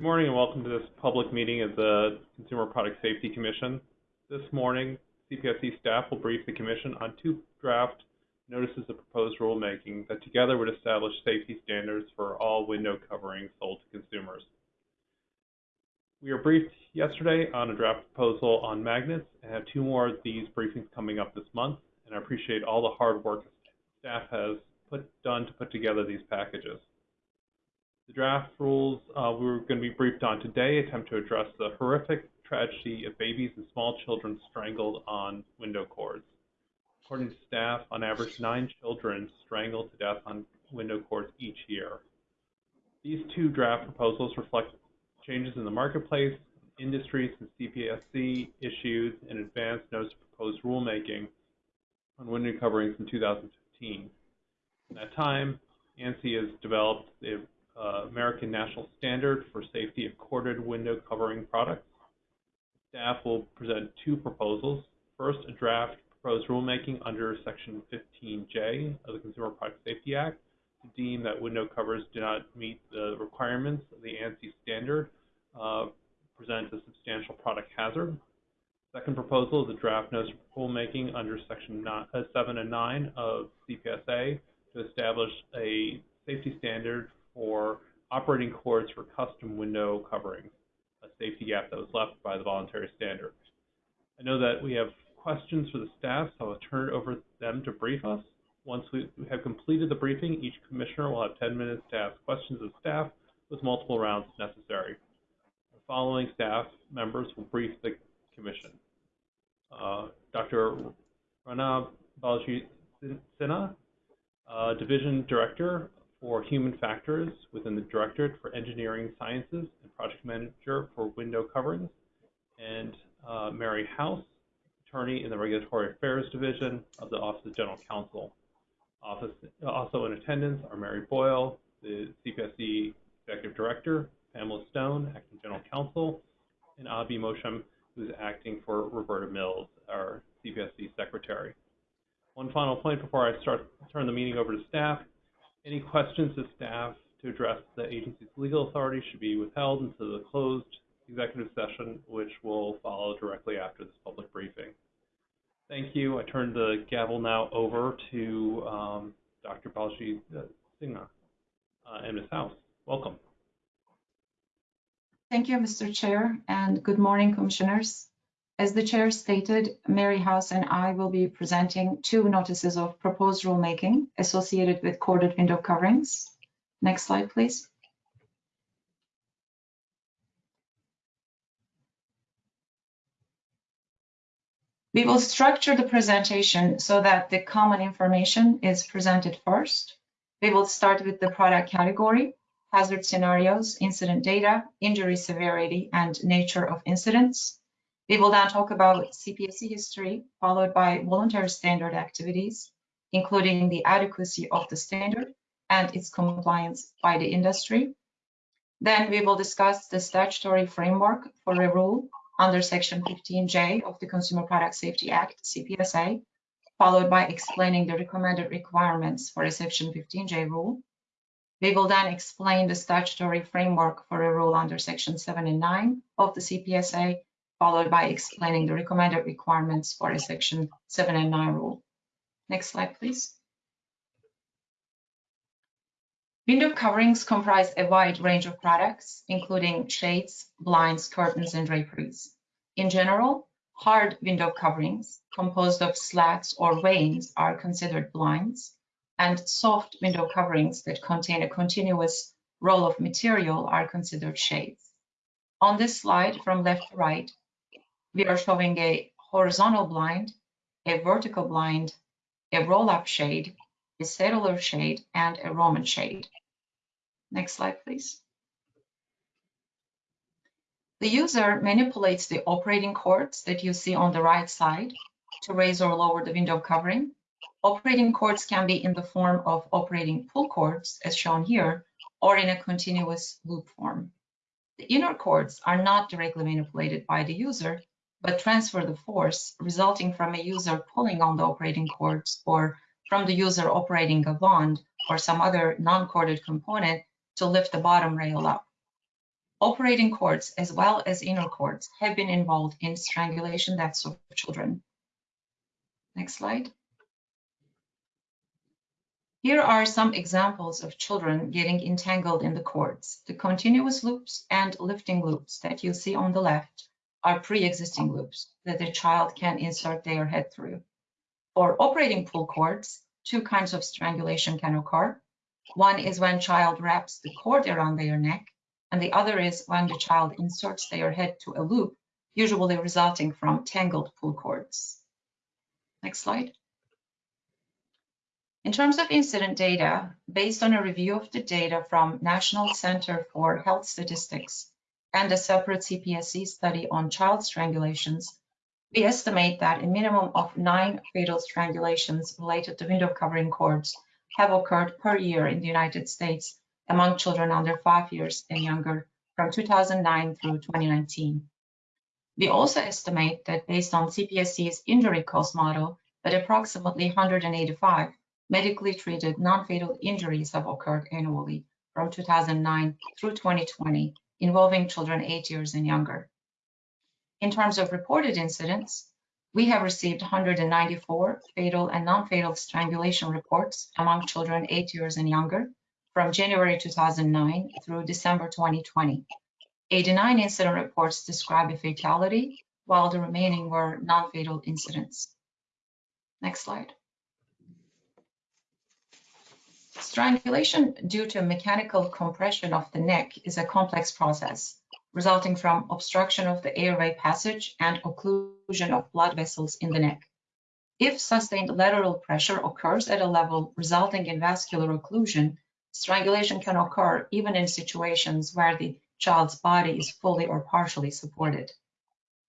Good morning and welcome to this public meeting of the Consumer Product Safety Commission. This morning, CPSC staff will brief the Commission on two draft notices of proposed rulemaking that together would establish safety standards for all window coverings sold to consumers. We were briefed yesterday on a draft proposal on magnets and have two more of these briefings coming up this month, and I appreciate all the hard work staff has put, done to put together these packages. The draft rules uh, we are going to be briefed on today attempt to address the horrific tragedy of babies and small children strangled on window cords. According to staff, on average, nine children strangled to death on window cords each year. These two draft proposals reflect changes in the marketplace, industry since CPSC issued an advance notice of proposed rulemaking on window coverings in 2015. In that time, ANSI has developed the uh, American National Standard for Safety of Corded Window Covering Products. Staff will present two proposals. First, a draft proposed rulemaking under Section 15J of the Consumer Product Safety Act to deem that window covers do not meet the requirements of the ANSI standard, uh, present a substantial product hazard. Second proposal is a draft notice of rulemaking under Section uh, 7 and 9 of CPSA to establish a safety standard for operating cords for custom window coverings, a safety gap that was left by the voluntary standard. I know that we have questions for the staff, so I'll turn it over to them to brief us. Once we have completed the briefing, each commissioner will have 10 minutes to ask questions of staff with multiple rounds necessary. The following staff members will brief the commission. Uh, Dr. Rana Balaji Sinha, uh, Division Director for Human Factors within the Directorate for Engineering Sciences and Project Manager for Window Coverings, and uh, Mary House, Attorney in the Regulatory Affairs Division of the Office of General Counsel. Office, also in attendance are Mary Boyle, the CPSC Executive Director, Pamela Stone, Acting General Counsel, and Abhi Mosham, who's acting for Roberta Mills, our CPSC Secretary. One final point before I start turn the meeting over to staff. Any questions to staff to address the agency's legal authority should be withheld until the closed executive session, which will follow directly after this public briefing. Thank you. I turn the gavel now over to um, Dr. Balci uh, Sinha uh, and Ms. House. Welcome. Thank you, Mr. Chair, and good morning, Commissioners. As the Chair stated, Mary House and I will be presenting two notices of proposed rulemaking associated with corded window coverings. Next slide, please. We will structure the presentation so that the common information is presented first. We will start with the product category, hazard scenarios, incident data, injury severity, and nature of incidents. We will then talk about CPSC history, followed by voluntary standard activities, including the adequacy of the standard and its compliance by the industry. Then we will discuss the statutory framework for a rule under Section 15J of the Consumer Product Safety Act, CPSA, followed by explaining the recommended requirements for a Section 15J rule. We will then explain the statutory framework for a rule under Section 7 and 9 of the CPSA, followed by explaining the recommended requirements for a Section 7 and 9 rule. Next slide, please. Window coverings comprise a wide range of products, including shades, blinds, curtains, and draperies. In general, hard window coverings composed of slats or vanes are considered blinds, and soft window coverings that contain a continuous roll of material are considered shades. On this slide, from left to right, we are showing a horizontal blind, a vertical blind, a roll-up shade, a cellular shade, and a Roman shade. Next slide, please. The user manipulates the operating cords that you see on the right side to raise or lower the window covering. Operating cords can be in the form of operating pull cords, as shown here, or in a continuous loop form. The inner cords are not directly manipulated by the user, but transfer the force resulting from a user pulling on the operating cords or from the user operating a wand or some other non-corded component to lift the bottom rail up. operating cords as well as inner cords have been involved in strangulation deaths of children. Next slide. Here are some examples of children getting entangled in the cords. The continuous loops and lifting loops that you see on the left are pre-existing loops that the child can insert their head through. For operating pull cords, two kinds of strangulation can occur. One is when child wraps the cord around their neck, and the other is when the child inserts their head to a loop, usually resulting from tangled pull cords. Next slide. In terms of incident data, based on a review of the data from National Center for Health Statistics and a separate CPSC study on child strangulations, we estimate that a minimum of nine fatal strangulations related to window covering cords have occurred per year in the United States among children under five years and younger from 2009 through 2019. We also estimate that based on CPSC's injury cost model, that approximately 185 medically treated non-fatal injuries have occurred annually from 2009 through 2020 involving children eight years and younger. In terms of reported incidents, we have received 194 fatal and non-fatal strangulation reports among children eight years and younger from January 2009 through December 2020. 89 incident reports describe a fatality, while the remaining were non-fatal incidents. Next slide. Strangulation due to mechanical compression of the neck is a complex process, resulting from obstruction of the airway passage and occlusion of blood vessels in the neck. If sustained lateral pressure occurs at a level resulting in vascular occlusion, strangulation can occur even in situations where the child's body is fully or partially supported.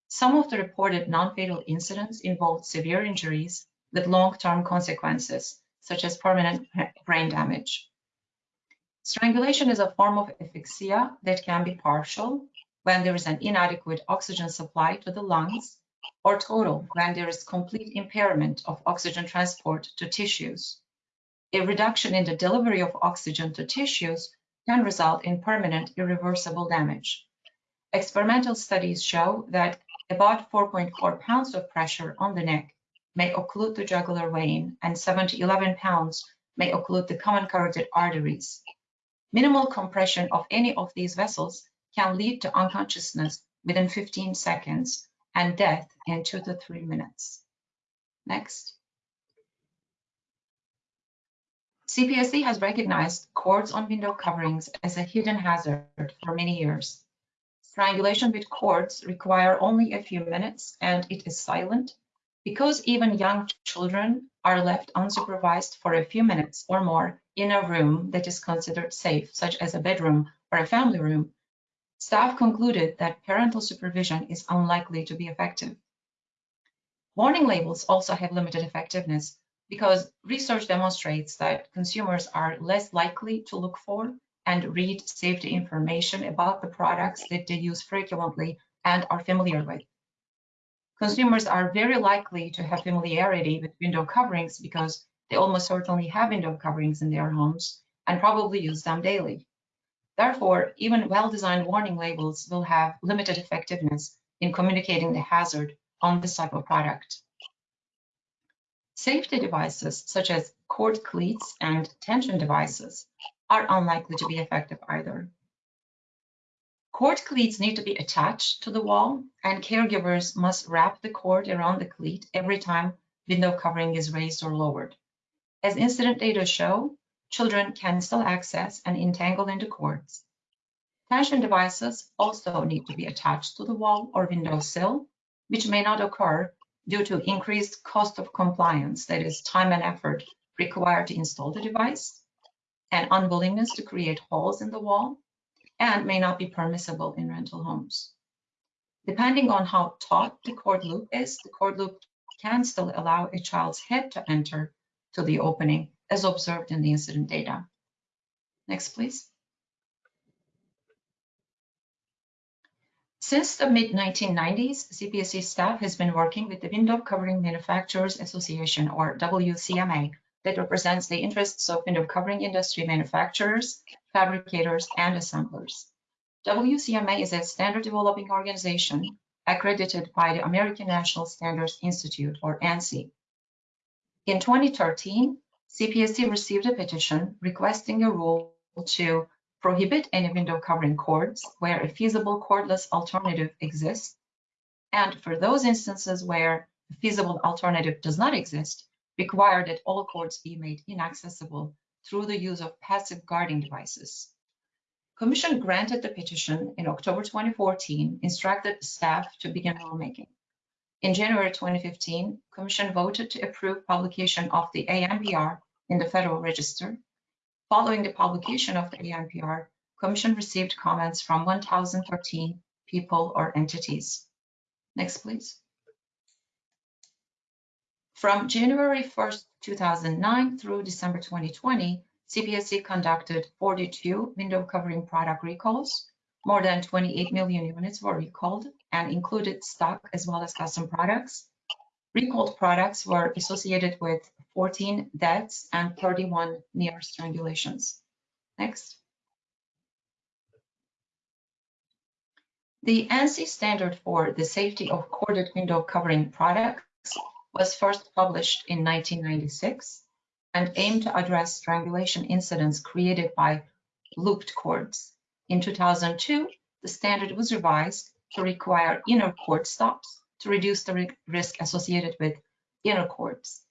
Some of the reported non-fatal incidents involved severe injuries with long-term consequences, such as permanent brain damage. Strangulation is a form of asphyxia that can be partial when there is an inadequate oxygen supply to the lungs, or total when there is complete impairment of oxygen transport to tissues. A reduction in the delivery of oxygen to tissues can result in permanent irreversible damage. Experimental studies show that about 4.4 pounds of pressure on the neck may occlude the jugular vein and 7 to 11 pounds may occlude the common carotid arteries. Minimal compression of any of these vessels can lead to unconsciousness within 15 seconds and death in two to three minutes. Next. CPSC has recognized cords on window coverings as a hidden hazard for many years. Strangulation with cords require only a few minutes and it is silent because even young children are left unsupervised for a few minutes or more in a room that is considered safe, such as a bedroom or a family room, staff concluded that parental supervision is unlikely to be effective. Warning labels also have limited effectiveness because research demonstrates that consumers are less likely to look for and read safety information about the products that they use frequently and are familiar with. Consumers are very likely to have familiarity with window coverings because they almost certainly have window coverings in their homes and probably use them daily. Therefore, even well-designed warning labels will have limited effectiveness in communicating the hazard on this type of product. Safety devices such as cord cleats and tension devices are unlikely to be effective either. Cord cleats need to be attached to the wall and caregivers must wrap the cord around the cleat every time window covering is raised or lowered. As incident data show, children can still access and entangle into cords. Tension devices also need to be attached to the wall or window sill, which may not occur due to increased cost of compliance, that is time and effort required to install the device, and unwillingness to create holes in the wall, and may not be permissible in rental homes. Depending on how taut the cord loop is, the cord loop can still allow a child's head to enter to the opening as observed in the incident data. Next, please. Since the mid-1990s, CPSC staff has been working with the Window Covering Manufacturers Association, or WCMA, that represents the interests of window covering industry manufacturers, fabricators, and assemblers. WCMA is a standard developing organization accredited by the American National Standards Institute, or ANSI. In 2013, CPSC received a petition requesting a rule to prohibit any window covering cords where a feasible cordless alternative exists, and for those instances where a feasible alternative does not exist, require that all cords be made inaccessible through the use of passive guarding devices. Commission granted the petition in October 2014, instructed staff to begin rulemaking. In January 2015, Commission voted to approve publication of the ANPR in the Federal Register. Following the publication of the ANPR, Commission received comments from 1,013 people or entities. Next, please. From January 1st, 2009 through December 2020, CPSC conducted 42 window covering product recalls. More than 28 million units were recalled and included stock as well as custom products. Recalled products were associated with 14 deaths and 31 near strangulations. Next. The ANSI standard for the safety of corded window covering products was first published in 1996 and aimed to address strangulation incidents created by looped cords. In 2002, the standard was revised to require inner cord stops to reduce the risk associated with inner cords.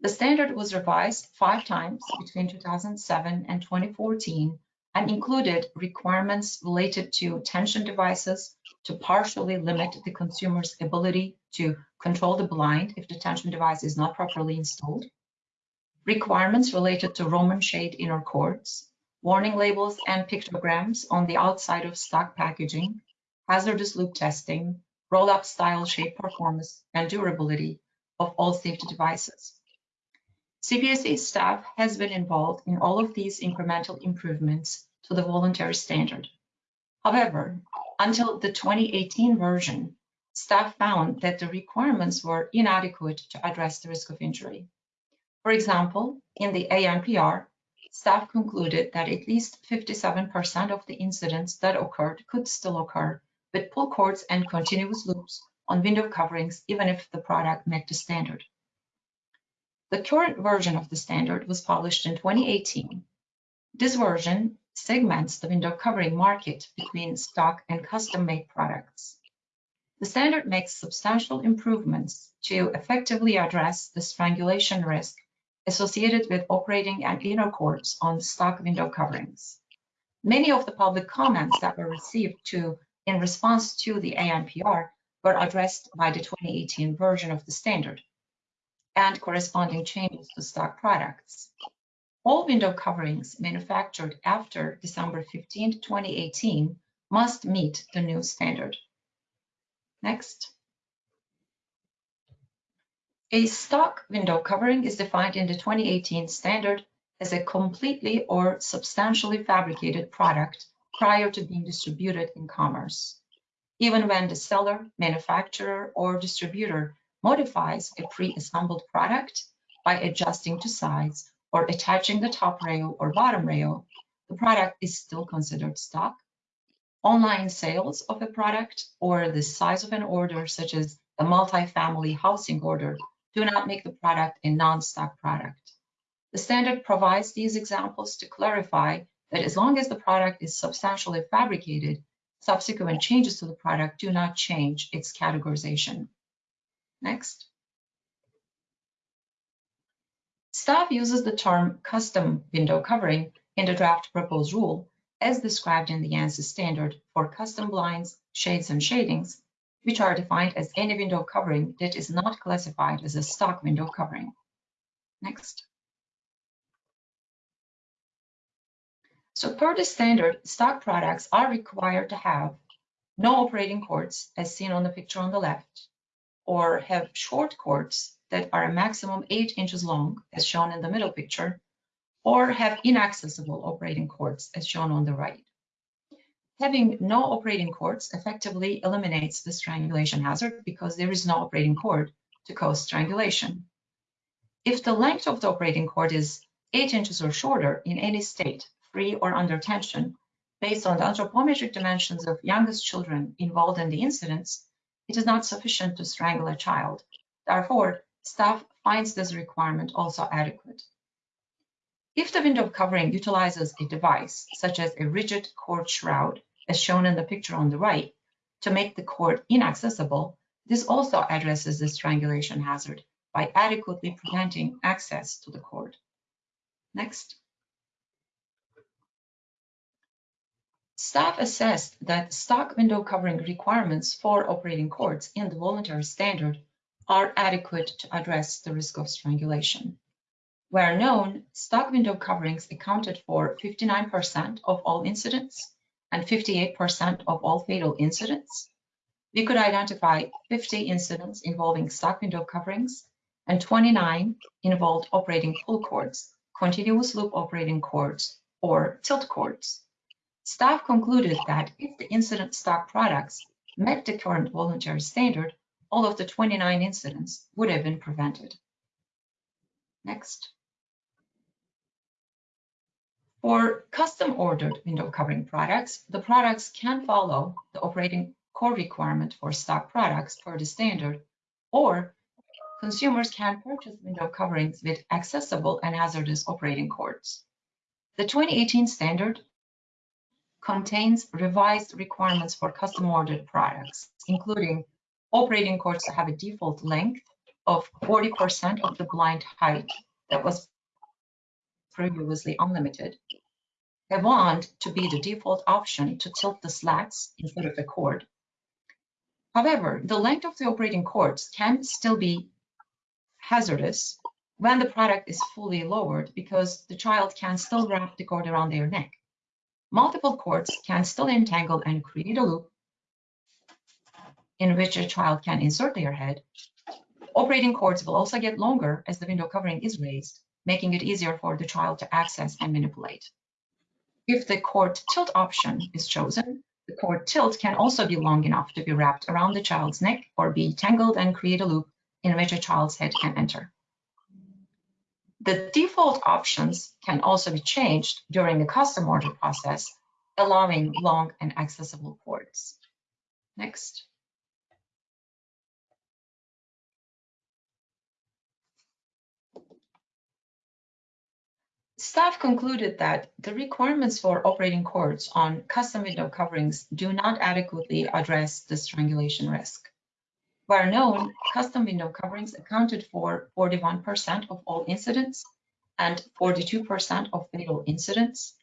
The standard was revised five times between 2007 and 2014 and included requirements related to tension devices to partially limit the consumer's ability to control the blind if the tension device is not properly installed, requirements related to Roman shade inner cords, warning labels and pictograms on the outside of stock packaging, hazardous loop testing, roll-up style shade performance, and durability of all safety devices. CPSC staff has been involved in all of these incremental improvements to the voluntary standard. However, until the 2018 version, staff found that the requirements were inadequate to address the risk of injury. For example, in the ANPR, staff concluded that at least 57% of the incidents that occurred could still occur with pull cords and continuous loops on window coverings, even if the product met the standard. The current version of the standard was published in 2018. This version segments the window covering market between stock and custom-made products. The standard makes substantial improvements to effectively address the strangulation risk associated with operating an inner cords on stock window coverings. Many of the public comments that were received to in response to the ANPR were addressed by the 2018 version of the standard and corresponding changes to stock products. All window coverings manufactured after December 15, 2018 must meet the new standard. Next. A stock window covering is defined in the 2018 standard as a completely or substantially fabricated product prior to being distributed in commerce. Even when the seller, manufacturer, or distributor modifies a pre-assembled product by adjusting to size or attaching the top rail or bottom rail, the product is still considered stock. Online sales of a product or the size of an order, such as a multi-family housing order, do not make the product a non-stock product. The standard provides these examples to clarify that as long as the product is substantially fabricated, subsequent changes to the product do not change its categorization. Next. Staff uses the term custom window covering in the draft proposed rule as described in the ANSI standard for custom blinds, shades, and shadings which are defined as any window covering that is not classified as a stock window covering. Next. So per the standard, stock products are required to have no operating cords as seen on the picture on the left, or have short cords that are a maximum eight inches long as shown in the middle picture, or have inaccessible operating cords as shown on the right. Having no operating cords effectively eliminates the strangulation hazard because there is no operating cord to cause strangulation. If the length of the operating cord is 8 inches or shorter in any state, free or under tension, based on the anthropometric dimensions of youngest children involved in the incidents, it is not sufficient to strangle a child. Therefore, staff finds this requirement also adequate. If the window covering utilizes a device, such as a rigid cord shroud, as shown in the picture on the right, to make the cord inaccessible, this also addresses the strangulation hazard by adequately preventing access to the cord. Next. Staff assessed that stock window covering requirements for operating cords in the voluntary standard are adequate to address the risk of strangulation. Where known, stock window coverings accounted for 59% of all incidents and 58% of all fatal incidents. We could identify 50 incidents involving stock window coverings and 29 involved operating pull cords, continuous loop operating cords, or tilt cords. Staff concluded that if the incident stock products met the current voluntary standard, all of the 29 incidents would have been prevented. Next. For custom ordered window covering products, the products can follow the operating cord requirement for stock products per the standard, or consumers can purchase window coverings with accessible and hazardous operating cords. The 2018 standard contains revised requirements for custom ordered products, including operating cords to have a default length of 40% of the blind height that was previously unlimited, a wand to be the default option to tilt the slats instead of a cord. However, the length of the operating cords can still be hazardous when the product is fully lowered because the child can still wrap the cord around their neck. Multiple cords can still entangle and create a loop in which a child can insert their head. Operating cords will also get longer as the window covering is raised, making it easier for the child to access and manipulate. If the cord tilt option is chosen, the cord tilt can also be long enough to be wrapped around the child's neck or be tangled and create a loop in which a child's head can enter. The default options can also be changed during the custom order process, allowing long and accessible cords. Next. Staff concluded that the requirements for operating cords on custom window coverings do not adequately address the strangulation risk. Where known, custom window coverings accounted for 41% of all incidents and 42% of fatal incidents.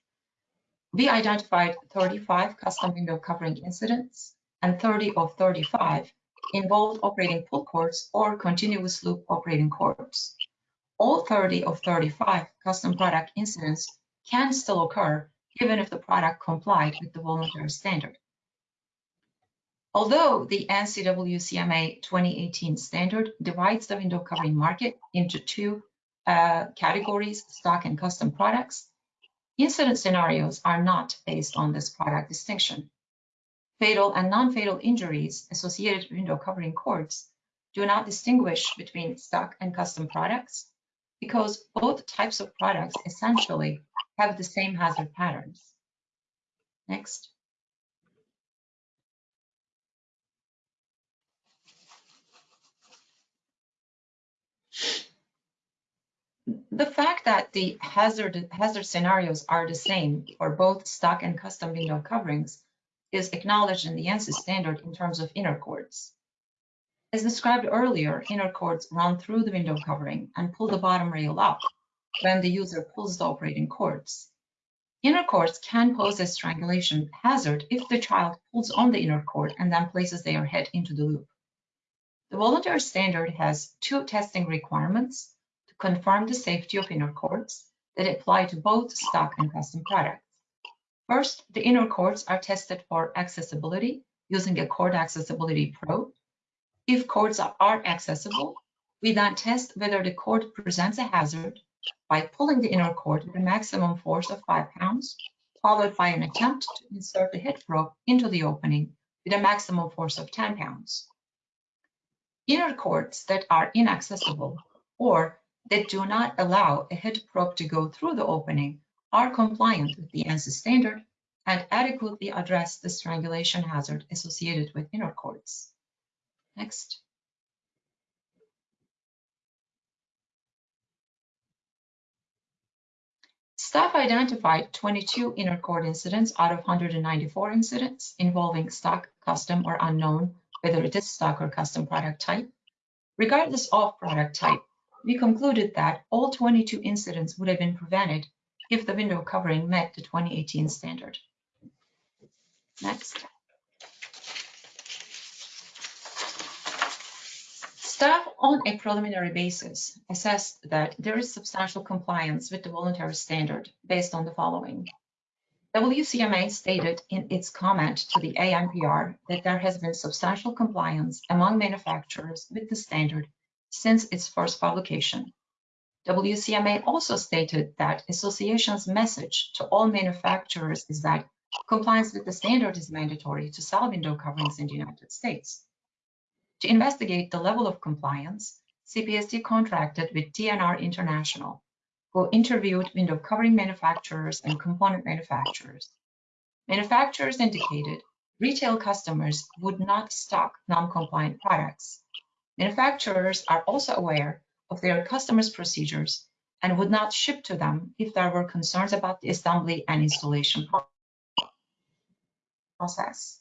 We identified 35 custom window covering incidents and 30 of 35 involved operating pull cords or continuous loop operating cords. All 30 of 35 custom product incidents can still occur even if the product complied with the voluntary standard. Although the ANSI WCMA 2018 standard divides the window covering market into two uh, categories, stock and custom products, incident scenarios are not based on this product distinction. Fatal and non-fatal injuries associated with window covering cords do not distinguish between stock and custom products because both types of products essentially have the same hazard patterns. Next. The fact that the hazard, hazard scenarios are the same for both stock and custom window coverings is acknowledged in the ANSI standard in terms of inner cords. As described earlier, inner cords run through the window covering and pull the bottom rail up when the user pulls the operating cords. Inner cords can pose a strangulation hazard if the child pulls on the inner cord and then places their head into the loop. The voluntary standard has two testing requirements to confirm the safety of inner cords that apply to both stock and custom products. First, the inner cords are tested for accessibility using a cord accessibility probe. If cords are accessible, we then test whether the cord presents a hazard by pulling the inner cord with a maximum force of 5 pounds, followed by an attempt to insert the head probe into the opening with a maximum force of 10 pounds. Inner cords that are inaccessible or that do not allow a head probe to go through the opening are compliant with the ANSI standard and adequately address the strangulation hazard associated with inner cords. Next. Staff identified 22 inner cord incidents out of 194 incidents involving stock, custom, or unknown, whether it is stock or custom product type. Regardless of product type, we concluded that all 22 incidents would have been prevented if the window covering met the 2018 standard. Next. Staff on a preliminary basis assessed that there is substantial compliance with the voluntary standard based on the following. WCMA stated in its comment to the ANPR that there has been substantial compliance among manufacturers with the standard since its first publication. WCMA also stated that association's message to all manufacturers is that compliance with the standard is mandatory to sell window coverings in the United States. To investigate the level of compliance, CPSC contracted with D+R International, who interviewed window covering manufacturers and component manufacturers. Manufacturers indicated retail customers would not stock non-compliant products. Manufacturers are also aware of their customers' procedures and would not ship to them if there were concerns about the assembly and installation process.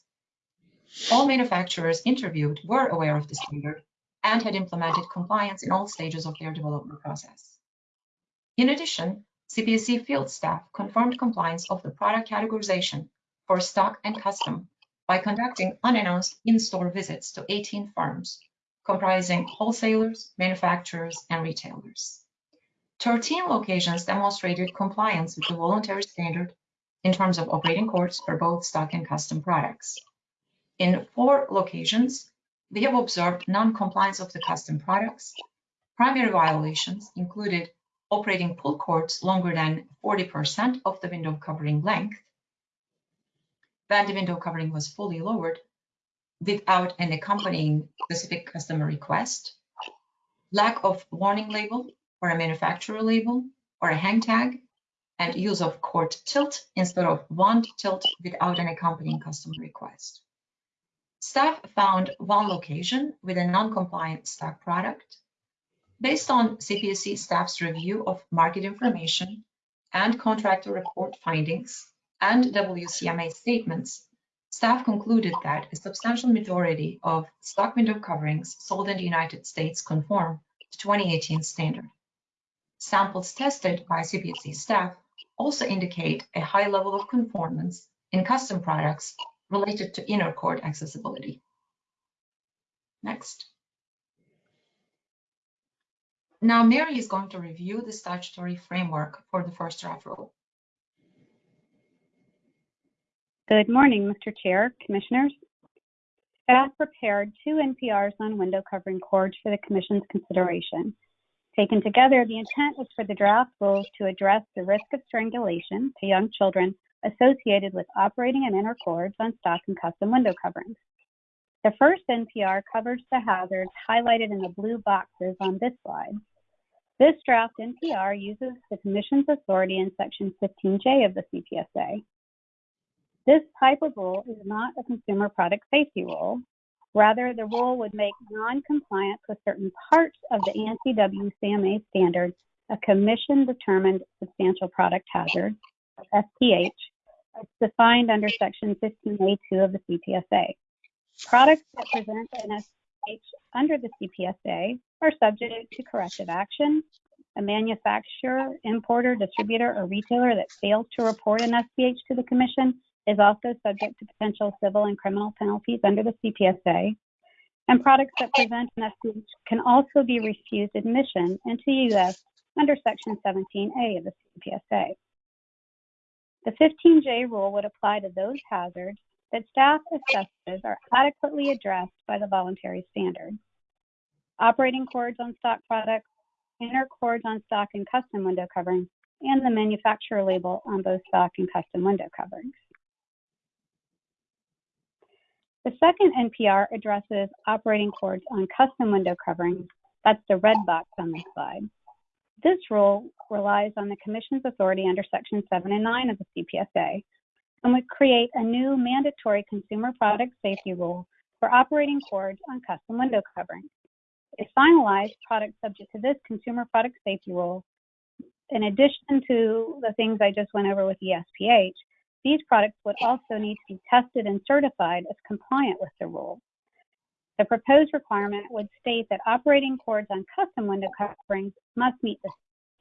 All manufacturers interviewed were aware of the standard and had implemented compliance in all stages of their development process. In addition, CPSC field staff confirmed compliance of the product categorization for stock and custom by conducting unannounced in-store visits to 18 firms, comprising wholesalers, manufacturers, and retailers. 13 locations demonstrated compliance with the voluntary standard in terms of operating cords for both stock and custom products. In four locations, we have observed non-compliance of the custom products. Primary violations included operating pull cords longer than 40% of the window covering length, when the window covering was fully lowered without an accompanying specific customer request, lack of warning label or a manufacturer label or a hang tag, and use of cord tilt instead of wand tilt without an accompanying customer request. Staff found one location with a non-compliant stock product. Based on CPSC staff's review of market information and contractor report findings and WCMA statements, staff concluded that a substantial majority of stock window coverings sold in the United States conform to 2018 standard. Samples tested by CPSC staff also indicate a high level of conformance in custom products related to inner cord accessibility. Next. Now Mary is going to review the statutory framework for the first draft rule. Good morning, Mr. Chair, Commissioners. Staff prepared two NPRs on window covering cords for the Commission's consideration. Taken together, the intent is for the draft rules to address the risk of strangulation to young children associated with operating an inner cords on stock and custom window coverings. The first NPR covers the hazards highlighted in the blue boxes on this slide. This draft NPR uses the Commission's authority in Section 15J of the CPSA. This type of rule is not a consumer product safety rule. Rather, the rule would make non-compliance with certain parts of the ANSI WCMA standard a commission-determined substantial product hazard SPH, as defined under Section 15A2 of the CPSA. Products that present an SPH under the CPSA are subject to corrective action. A manufacturer, importer, distributor, or retailer that fails to report an SPH to the Commission is also subject to potential civil and criminal penalties under the CPSA. And products that present an SPH can also be refused admission into the U.S. under Section 17A of the CPSA. The 15J rule would apply to those hazards that staff assesses are adequately addressed by the voluntary standard. Operating cords on stock products, inner cords on stock and custom window coverings, and the manufacturer label on both stock and custom window coverings. The second NPR addresses operating cords on custom window coverings. That's the red box on this slide. This rule relies on the Commission's authority under Section 7 and 9 of the CPSA and would create a new mandatory consumer product safety rule for operating cords on custom window coverings. If finalized, products subject to this consumer product safety rule, in addition to the things I just went over with the SPH, these products would also need to be tested and certified as compliant with the rule. The proposed requirement would state that operating cords on custom window coverings must meet the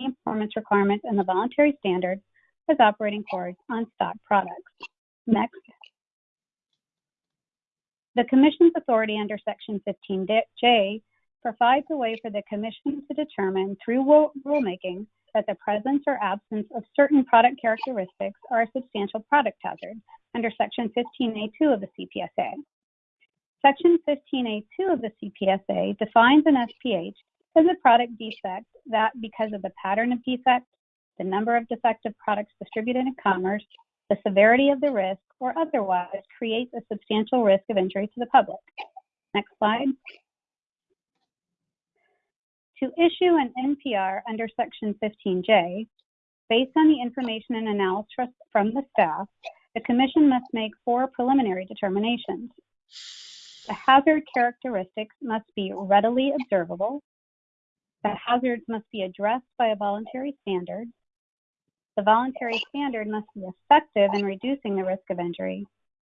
same performance requirements in the voluntary standard as operating cords on stock products. Next. The Commission's authority under Section 15J provides a way for the Commission to determine through rulemaking that the presence or absence of certain product characteristics are a substantial product hazard under Section 15A2 of the CPSA. Section 15A2 of the CPSA defines an SPH as a product defect that, because of the pattern of defect, the number of defective products distributed in commerce, the severity of the risk, or otherwise creates a substantial risk of injury to the public. Next slide. To issue an NPR under Section 15J, based on the information and analysis from the staff, the Commission must make four preliminary determinations. The hazard characteristics must be readily observable. The hazards must be addressed by a voluntary standard. The voluntary standard must be effective in reducing the risk of injury.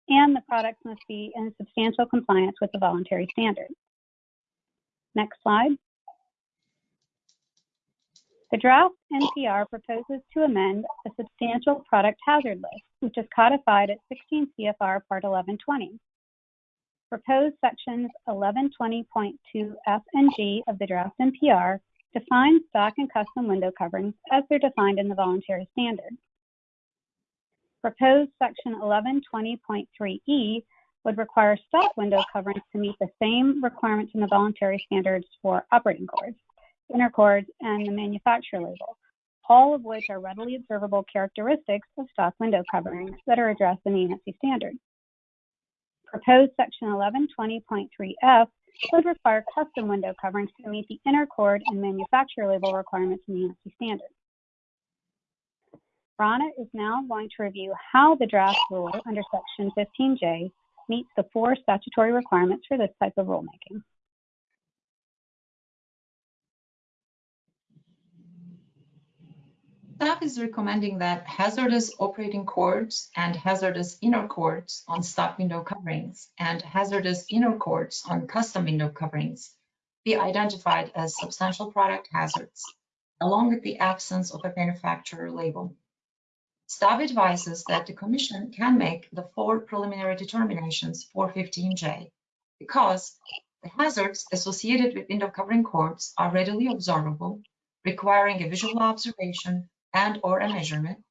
And the products must be in substantial compliance with the voluntary standard. Next slide. The draft NPR proposes to amend the substantial product hazard list, which is codified at 16 CFR Part 1120. Proposed sections 1120.2 F and G of the draft NPR define stock and custom window coverings as they're defined in the voluntary standard. Proposed section 1120.3E would require stock window coverings to meet the same requirements in the voluntary standards for operating cords inner cords, and the manufacturer label, all of which are readily observable characteristics of stock window coverings that are addressed in the ANSI standard. Proposed section 1120.3F would require custom window coverings to meet the inner cord and manufacturer label requirements in the ANSI standard. Rana is now going to review how the draft rule under section 15J meets the four statutory requirements for this type of rulemaking. Staff is recommending that hazardous operating cords and hazardous inner cords on stock window coverings and hazardous inner cords on custom window coverings be identified as substantial product hazards, along with the absence of a manufacturer label. Staff advises that the Commission can make the four preliminary determinations for 15J because the hazards associated with window covering cords are readily observable, requiring a visual observation and or a measurement.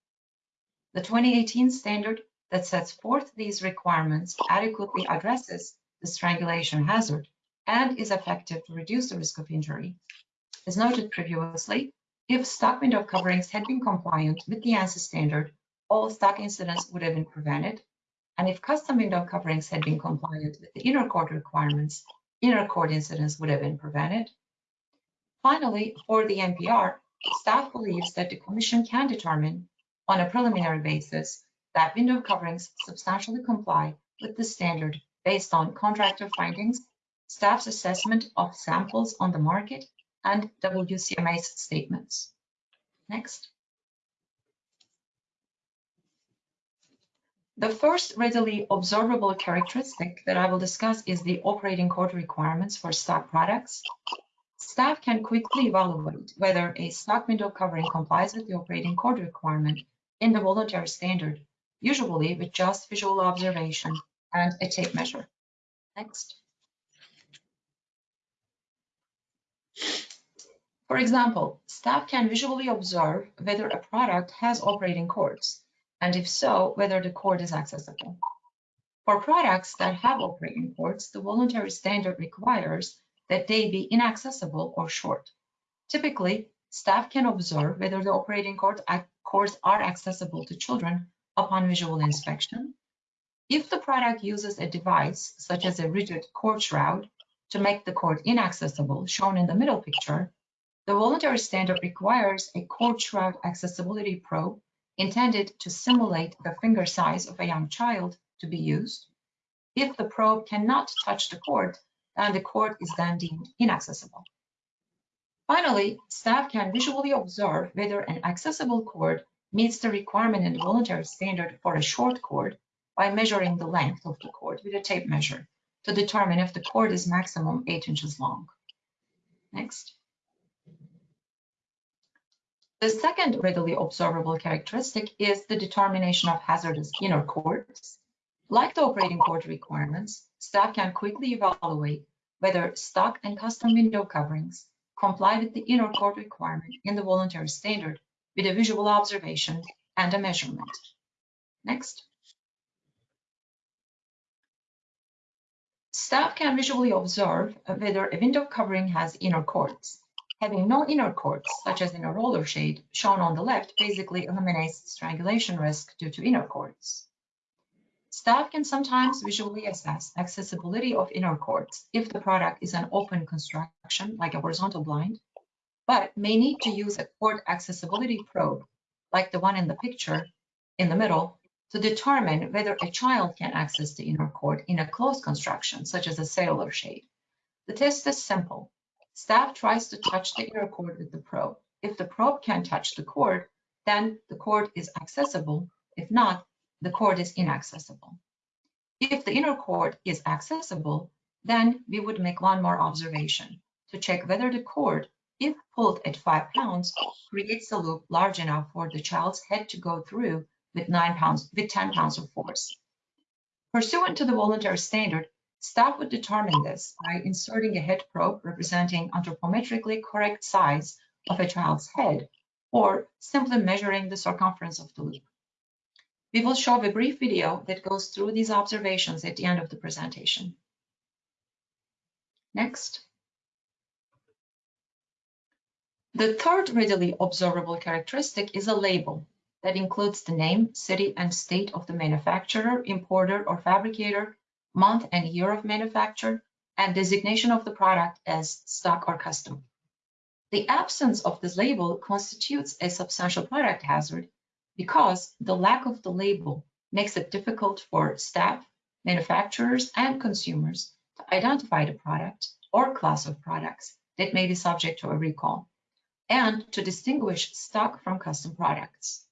The 2018 standard that sets forth these requirements adequately addresses the strangulation hazard and is effective to reduce the risk of injury. As noted previously, if stock window coverings had been compliant with the ANSI standard, all stock incidents would have been prevented. And if custom window coverings had been compliant with the inner cord requirements, inner cord incidents would have been prevented. Finally, for the NPR, staff believes that the Commission can determine on a preliminary basis that window coverings substantially comply with the standard based on contractor findings, staff's assessment of samples on the market, and WCMA's statements. Next. The first readily observable characteristic that I will discuss is the operating cord requirements for stock products. Staff can quickly evaluate whether a stock window covering complies with the operating cord requirement in the voluntary standard, usually with just visual observation and a tape measure. Next. For example, staff can visually observe whether a product has operating cords, and if so, whether the cord is accessible. For products that have operating cords, the voluntary standard requires that they be inaccessible or short. Typically, staff can observe whether the operating cord cords are accessible to children upon visual inspection. If the product uses a device, such as a rigid cord shroud, to make the cord inaccessible, shown in the middle picture, the voluntary standard requires a cord shroud accessibility probe intended to simulate the finger size of a young child to be used. If the probe cannot touch the cord, then the cord is then deemed inaccessible. Finally, staff can visually observe whether an accessible cord meets the requirement in the voluntary standard for a short cord by measuring the length of the cord with a tape measure to determine if the cord is maximum 8 inches long. Next. The second readily observable characteristic is the determination of hazardous inner cords. Like the operating cord requirements, staff can quickly evaluate whether stock and custom window coverings comply with the inner cord requirement in the voluntary standard with a visual observation and a measurement. Next. Staff can visually observe whether a window covering has inner cords. Having no inner cords, such as in a roller shade shown on the left, basically eliminates strangulation risk due to inner cords. Staff can sometimes visually assess accessibility of inner cords if the product is an open construction, like a horizontal blind, but may need to use a cord accessibility probe, like the one in the picture in the middle, to determine whether a child can access the inner cord in a closed construction, such as a cellular shade. The test is simple. Staff tries to touch the inner cord with the probe. If the probe can touch the cord, then the cord is accessible. If not, the cord is inaccessible. If the inner cord is accessible, then we would make one more observation to check whether the cord, if pulled at five pounds, creates a loop large enough for the child's head to go through with nine pounds, with 10 pounds of force. Pursuant to the voluntary standard, staff would determine this by inserting a head probe representing anthropometrically correct size of a child's head, or simply measuring the circumference of the loop. We will show a brief video that goes through these observations at the end of the presentation. Next. The third readily observable characteristic is a label that includes the name, city, and state of the manufacturer, importer, or fabricator, month and year of manufacture, and designation of the product as stock or custom. The absence of this label constitutes a substantial product hazard because the lack of the label makes it difficult for staff, manufacturers, and consumers to identify the product or class of products that may be subject to a recall, and to distinguish stock from custom products.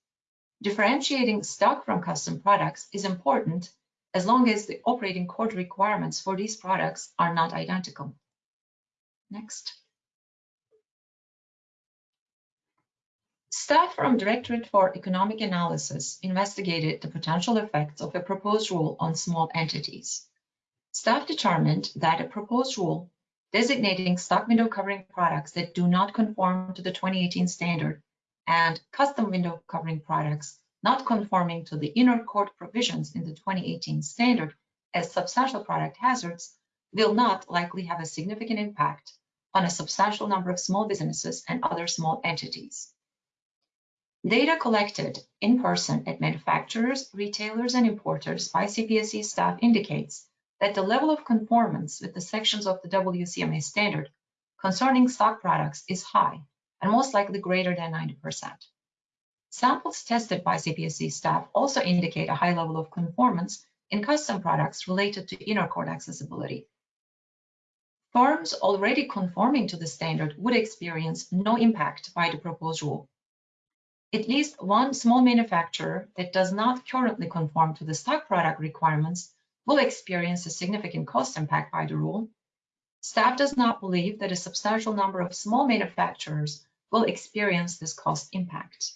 Differentiating stock from custom products is important as long as the operating cord requirements for these products are not identical. Next. Staff from Directorate for Economic Analysis investigated the potential effects of a proposed rule on small entities. Staff determined that a proposed rule designating stock window covering products that do not conform to the 2018 standard and custom window covering products not conforming to the inner cord provisions in the 2018 standard as substantial product hazards will not likely have a significant impact on a substantial number of small businesses and other small entities. Data collected in person at manufacturers, retailers, and importers by CPSC staff indicates that the level of conformance with the sections of the WCMA standard concerning stock products is high and most likely greater than 90%. Samples tested by CPSC staff also indicate a high level of conformance in custom products related to inner cord accessibility. Firms already conforming to the standard would experience no impact by the proposed rule. At least one small manufacturer that does not currently conform to the stock product requirements will experience a significant cost impact by the rule. Staff does not believe that a substantial number of small manufacturers will experience this cost impact.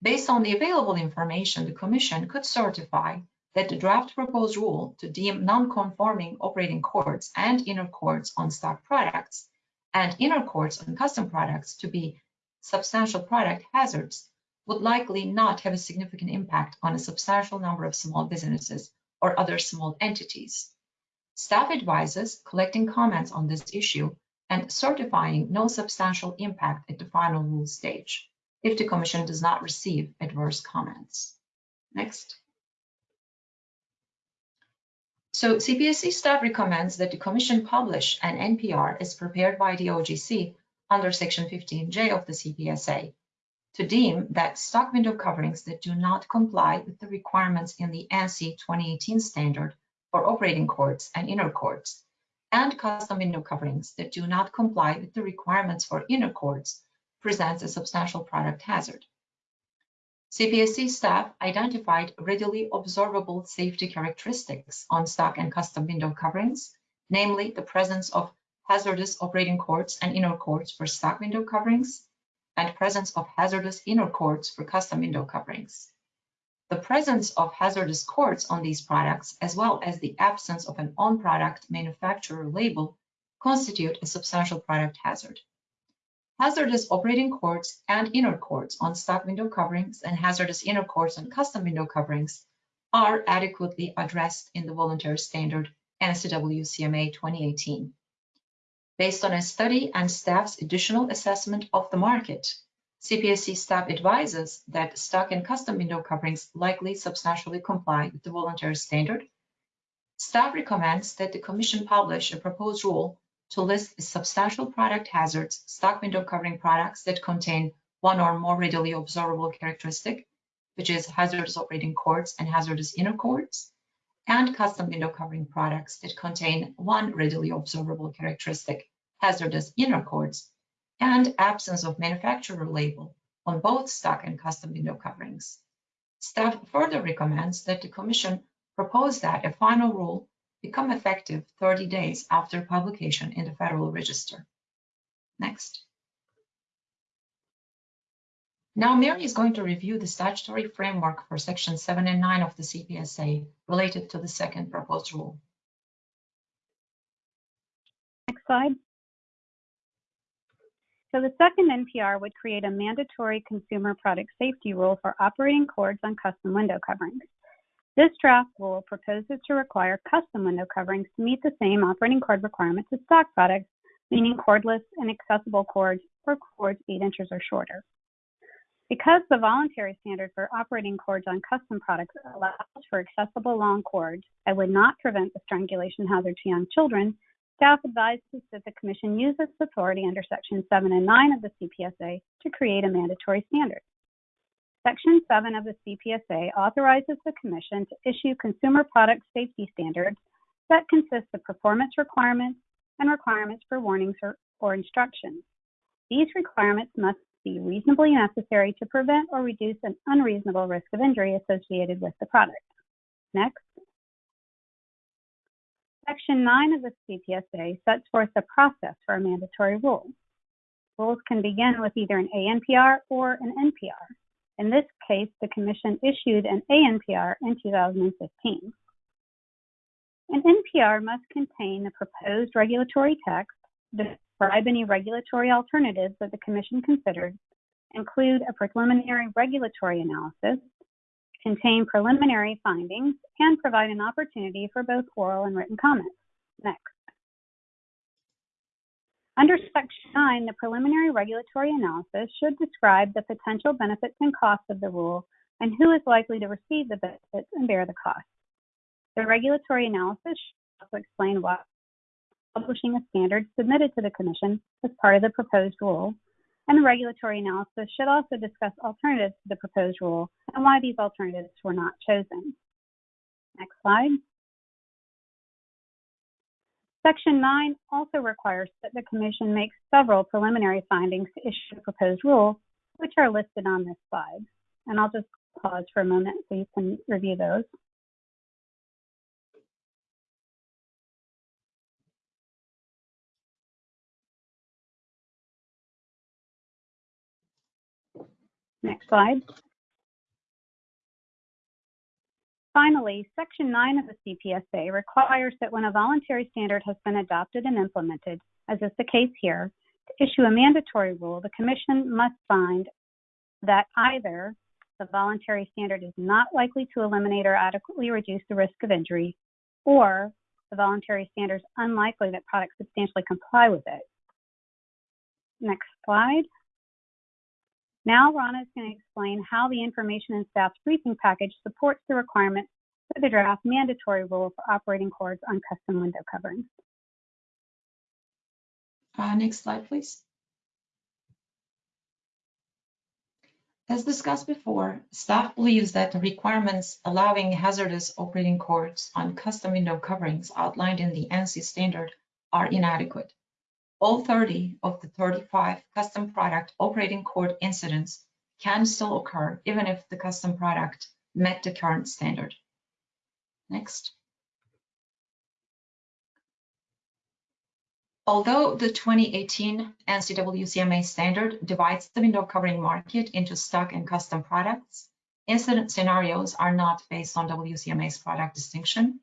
Based on the available information, the Commission could certify that the draft proposed rule to deem non-conforming operating cords and inner cords on stock products and inner cords on custom products to be substantial product hazards would likely not have a significant impact on a substantial number of small businesses or other small entities. Staff advises collecting comments on this issue and certifying no substantial impact at the final rule stage if the Commission does not receive adverse comments. Next. So CPSC staff recommends that the Commission publish an NPR as prepared by the OGC under Section 15J of the CPSA. to deem that stock window coverings that do not comply with the requirements in the ANSI 2018 standard for operating cords and inner cords, and custom window coverings that do not comply with the requirements for inner cords presents a substantial product hazard. CPSC staff identified readily observable safety characteristics on stock and custom window coverings, namely the presence of hazardous operating cords and inner cords for stock window coverings, and presence of hazardous inner cords for custom window coverings. The presence of hazardous cords on these products, as well as the absence of an on-product manufacturer label, constitute a substantial product hazard. Hazardous operating cords and inner cords on stock window coverings and hazardous inner cords on custom window coverings are adequately addressed in the voluntary standard ANSI WCMA 2018. Based on a study and staff's additional assessment of the market, CPSC staff advises that stock and custom window coverings likely substantially comply with the voluntary standard. Staff recommends that the Commission publish a proposed rule to list substantial product hazards, stock window covering products that contain one or more readily observable characteristic, which is hazardous operating cords and hazardous inner cords, and custom window covering products that contain one readily observable characteristic, hazardous inner cords, and absence of manufacturer label on both stock and custom window coverings. Staff further recommends that the Commission propose that a final rule become effective 30 days after publication in the Federal Register. Next. Now Mary is going to review the statutory framework for Section 7 and 9 of the CPSA related to the second proposed rule. Next slide. So the second NPR would create a mandatory consumer product safety rule for operating cords on custom window coverings. This draft rule proposes to require custom window coverings to meet the same operating cord requirements as stock products, meaning cordless and accessible cords or cords 8 inches or shorter. Because the voluntary standard for operating cords on custom products allows for accessible long cords and would not prevent the strangulation hazard to young children, staff advises that the Commission use its authority under Section 7 and 9 of the CPSA to create a mandatory standard. Section 7 of the CPSA authorizes the Commission to issue consumer product safety standards that consist of performance requirements and requirements for warnings or, or instructions. These requirements must be reasonably necessary to prevent or reduce an unreasonable risk of injury associated with the product. Next. Section 9 of the CPSA sets forth the process for a mandatory rule. Rules can begin with either an ANPR or an NPR. In this case, the Commission issued an ANPR in 2015. An NPR must contain the proposed regulatory text, any regulatory alternatives that the Commission considered, include a preliminary regulatory analysis, contain preliminary findings, and provide an opportunity for both oral and written comments. Next. Under Section 9, the preliminary regulatory analysis should describe the potential benefits and costs of the rule and who is likely to receive the benefits and bear the costs. The regulatory analysis should also explain why publishing a standard submitted to the Commission as part of the proposed rule, and the regulatory analysis should also discuss alternatives to the proposed rule and why these alternatives were not chosen. Next slide. Section 9 also requires that the Commission make several preliminary findings to issue the proposed rule, which are listed on this slide. And I'll just pause for a moment so you can review those. Next slide. Finally, Section 9 of the CPSA requires that when a voluntary standard has been adopted and implemented, as is the case here, to issue a mandatory rule, the Commission must find that either the voluntary standard is not likely to eliminate or adequately reduce the risk of injury, or the voluntary standard is unlikely that products substantially comply with it. Next slide. Now Rana is going to explain how the information in staff's briefing package supports the requirement for the draft mandatory rule for operating cords on custom window coverings. Uh, next slide, please. As discussed before, staff believes that the requirements allowing hazardous operating cords on custom window coverings outlined in the ANSI standard are inadequate. All 30 of the 35 custom product operating cord incidents can still occur even if the custom product met the current standard. Next. Although the 2018 ANSI WCMA standard divides the window covering market into stock and custom products, incident scenarios are not based on WCMA's product distinction.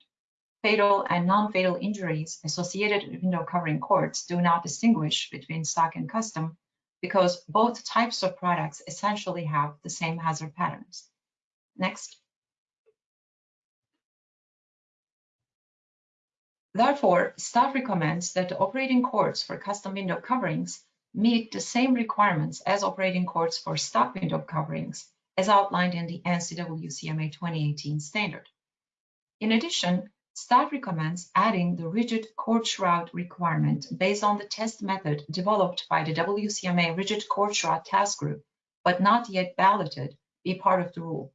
Fatal and non-fatal injuries associated with window covering cords do not distinguish between stock and custom because both types of products essentially have the same hazard patterns. Next. Therefore, staff recommends that the operating cords for custom window coverings meet the same requirements as operating cords for stock window coverings as outlined in the ANSI WCMA 2018 standard. In addition, staff recommends adding the rigid cord shroud requirement based on the test method developed by the WCMA rigid cord shroud task group, but not yet balloted, be part of the rule.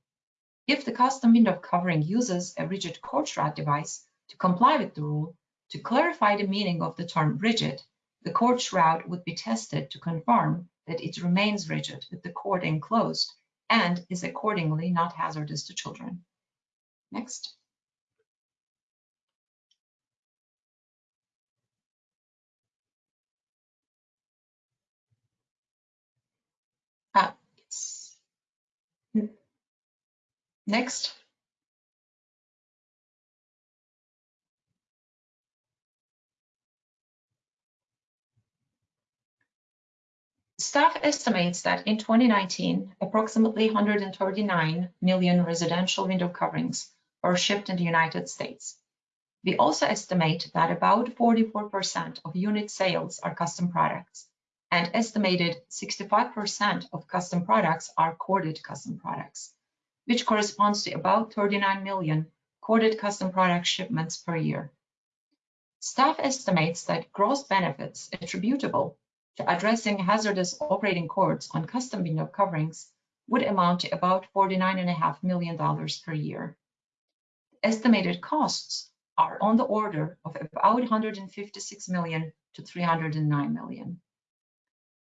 If the custom window covering uses a rigid cord shroud device, to comply with the rule, to clarify the meaning of the term rigid, the cord shroud would be tested to confirm that it remains rigid with the cord enclosed and is accordingly not hazardous to children. Next. Ah, yes. Next. Staff estimates that in 2019, approximately 139 million residential window coverings were shipped in the United States. We also estimate that about 44% of unit sales are custom products, and estimated 65% of custom products are corded custom products, which corresponds to about 39 million corded custom product shipments per year. Staff estimates that gross benefits attributable to addressing hazardous operating cords on custom window coverings would amount to about $49.5 million per year. Estimated costs are on the order of about 156 million to 309 million.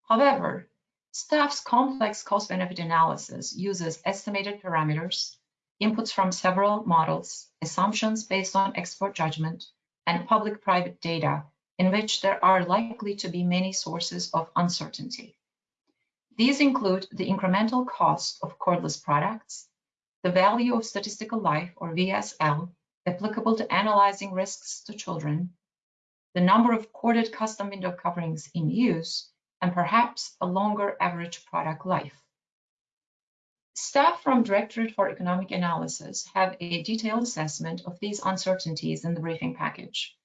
However, staff's complex cost-benefit analysis uses estimated parameters, inputs from several models, assumptions based on expert judgment, and public-private data in which there are likely to be many sources of uncertainty. These include the incremental cost of cordless products, the value of statistical life or VSL applicable to analyzing risks to children, the number of corded custom window coverings in use, and perhaps a longer average product life. Staff from Directorate for Economic Analysis have a detailed assessment of these uncertainties in the briefing package.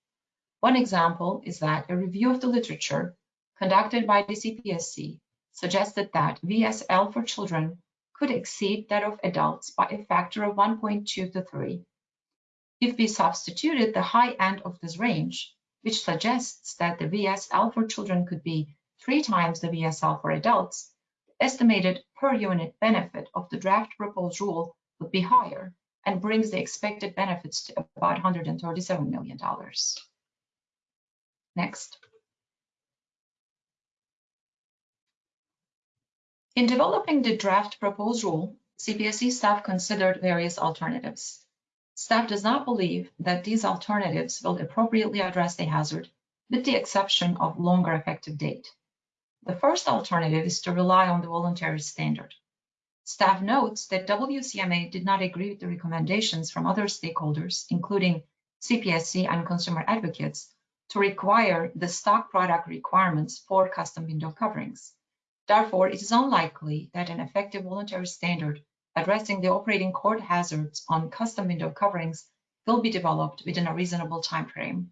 One example is that a review of the literature conducted by the CPSC suggested that VSL for children could exceed that of adults by a factor of 1.2 to 3. If we substituted the high end of this range, which suggests that the VSL for children could be three times the VSL for adults, the estimated per unit benefit of the draft proposed rule would be higher and brings the expected benefits to about $137 million. Next. In developing the draft proposed rule, CPSC staff considered various alternatives. Staff does not believe that these alternatives will appropriately address the hazard, with the exception of longer effective date. The first alternative is to rely on the voluntary standard. Staff notes that WCMA did not agree with the recommendations from other stakeholders, including CPSC and consumer advocates, to require the stock product requirements for custom window coverings. Therefore, it is unlikely that an effective voluntary standard addressing the operating cord hazards on custom window coverings will be developed within a reasonable time frame.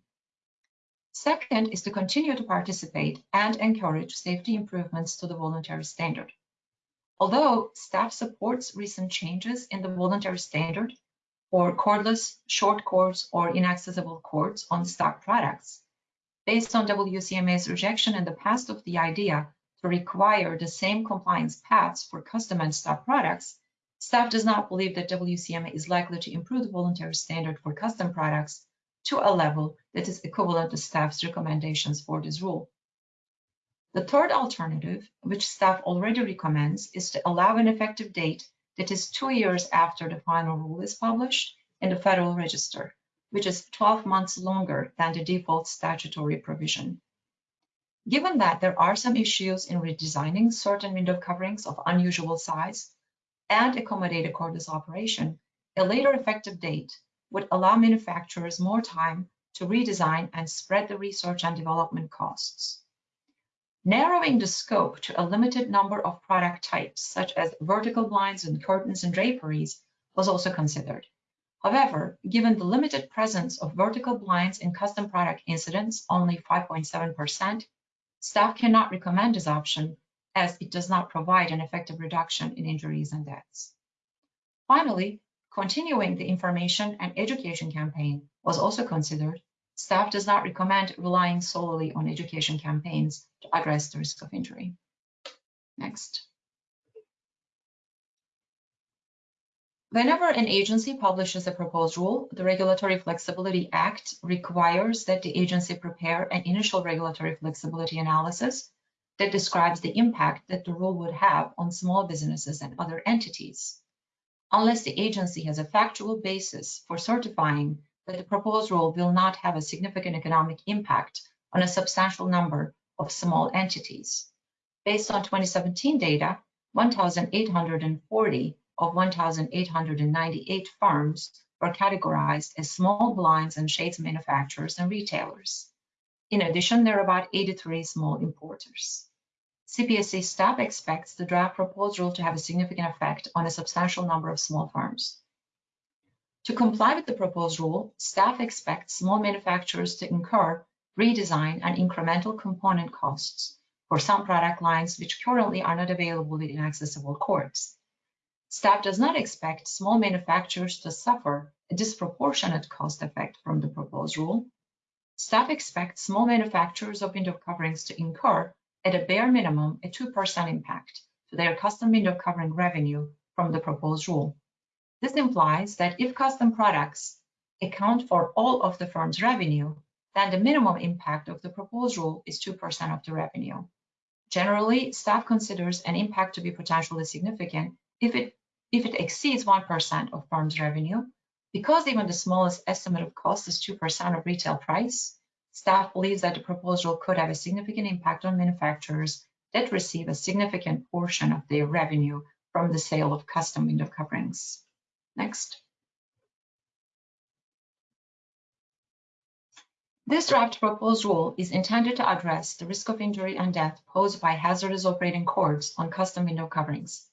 Second is to continue to participate and encourage safety improvements to the voluntary standard. Although staff supports recent changes in the voluntary standard for cordless, short cords, or inaccessible cords on stock products, based on WCMA's rejection in the past of the idea to require the same compliance paths for custom and stock products, staff does not believe that WCMA is likely to improve the voluntary standard for custom products to a level that is equivalent to staff's recommendations for this rule. The third alternative, which staff already recommends, is to allow an effective date that is two years after the final rule is published in the Federal Register, which is 12 months longer than the default statutory provision. Given that there are some issues in redesigning certain window coverings of unusual size and accommodate a cordless operation, a later effective date would allow manufacturers more time to redesign and spread the research and development costs. Narrowing the scope to a limited number of product types, such as vertical blinds and curtains and draperies, was also considered. However, given the limited presence of vertical blinds in custom product incidents, only 5.7%, staff cannot recommend this option as it does not provide an effective reduction in injuries and deaths. Finally, continuing the information and education campaign was also considered staff does not recommend relying solely on education campaigns to address the risk of injury. Next. Whenever an agency publishes a proposed rule, the Regulatory Flexibility Act requires that the agency prepare an initial regulatory flexibility analysis that describes the impact that the rule would have on small businesses and other entities. Unless the agency has a factual basis for certifying that the proposed rule will not have a significant economic impact on a substantial number of small entities. Based on 2017 data, 1,840 of 1,898 firms were categorized as small blinds and shades manufacturers and retailers. In addition, there are about 83 small importers. CPSC staff expects the draft proposal to have a significant effect on a substantial number of small firms. To comply with the proposed rule, staff expects small manufacturers to incur redesign and incremental component costs for some product lines which currently are not available in accessible cords. Staff does not expect small manufacturers to suffer a disproportionate cost effect from the proposed rule. Staff expects small manufacturers of window coverings to incur, at a bare minimum, a 2% impact to their custom window covering revenue from the proposed rule. This implies that if custom products account for all of the firm's revenue, then the minimum impact of the proposed rule is 2% of the revenue. Generally, staff considers an impact to be potentially significant if it, if it exceeds 1% of firm's revenue. Because even the smallest estimate of cost is 2% of retail price, staff believes that the proposal could have a significant impact on manufacturers that receive a significant portion of their revenue from the sale of custom window coverings. Next. This draft proposed rule is intended to address the risk of injury and death posed by hazardous operating cords on custom window coverings.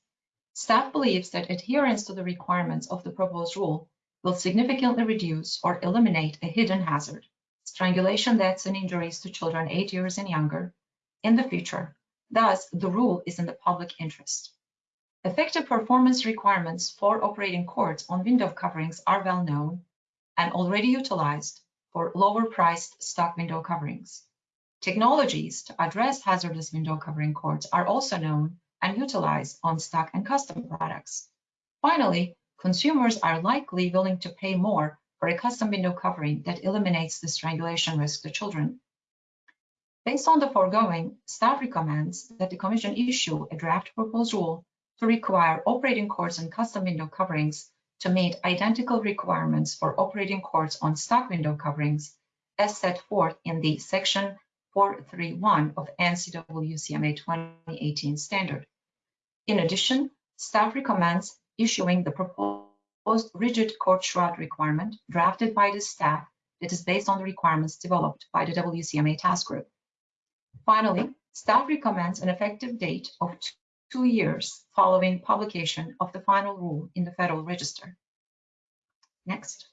Staff believes that adherence to the requirements of the proposed rule will significantly reduce or eliminate a hidden hazard, strangulation deaths and injuries to children eight years and younger, in the future. Thus, the rule is in the public interest. Effective performance requirements for operating cords on window coverings are well known and already utilized for lower priced stock window coverings. Technologies to address hazardous window covering cords are also known and utilized on stock and custom products. Finally, consumers are likely willing to pay more for a custom window covering that eliminates the strangulation risk to children. Based on the foregoing, staff recommends that the Commission issue a draft proposed rule to require operating cords and custom window coverings to meet identical requirements for operating cords on stock window coverings as set forth in the section 431 of ANSI WCMA 2018 standard. In addition, staff recommends issuing the proposed rigid cord shroud requirement drafted by the staff that is based on the requirements developed by the WCMA task group. Finally, staff recommends an effective date of two years following publication of the final rule in the Federal Register. Next.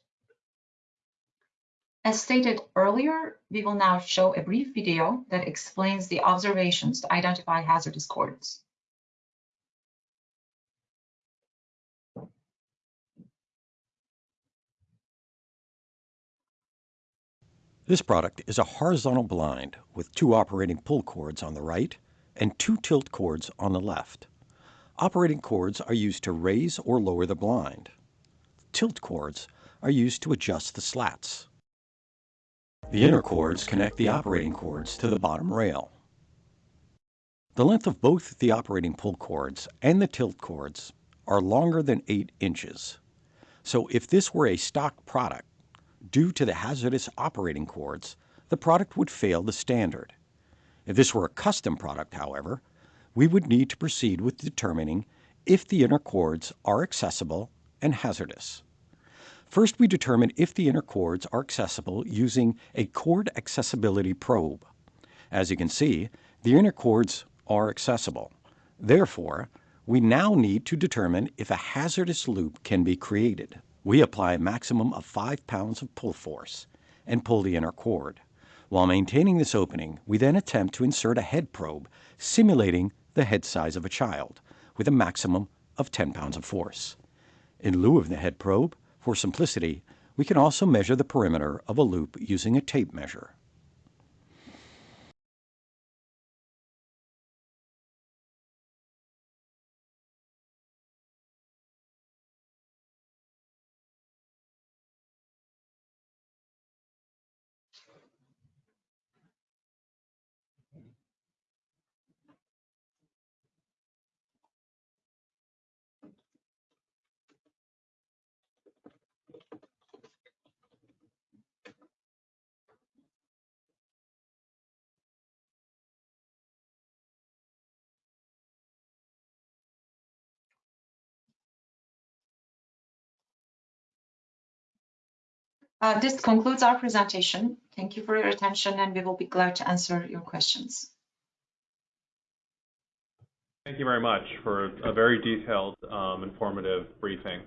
As stated earlier, we will now show a brief video that explains the observations to identify hazardous cords. This product is a horizontal blind with two operating pull cords on the right and two tilt cords on the left. Operating cords are used to raise or lower the blind. Tilt cords are used to adjust the slats. The inner cords connect the operating cords to the bottom rail. The length of both the operating pull cords and the tilt cords are longer than 8 inches. So if this were a stock product, due to the hazardous operating cords, the product would fail the standard. If this were a custom product, however, we would need to proceed with determining if the inner cords are accessible and hazardous. First, we determine if the inner cords are accessible using a cord accessibility probe. As you can see, the inner cords are accessible. Therefore, we now need to determine if a hazardous loop can be created. We apply a maximum of 5 pounds of pull force and pull the inner cord. While maintaining this opening, we then attempt to insert a head probe simulating the head size of a child with a maximum of 10 pounds of force. In lieu of the head probe, for simplicity, we can also measure the perimeter of a loop using a tape measure. Uh, this concludes our presentation. Thank you for your attention and we will be glad to answer your questions. Thank you very much for a very detailed, um, informative briefing.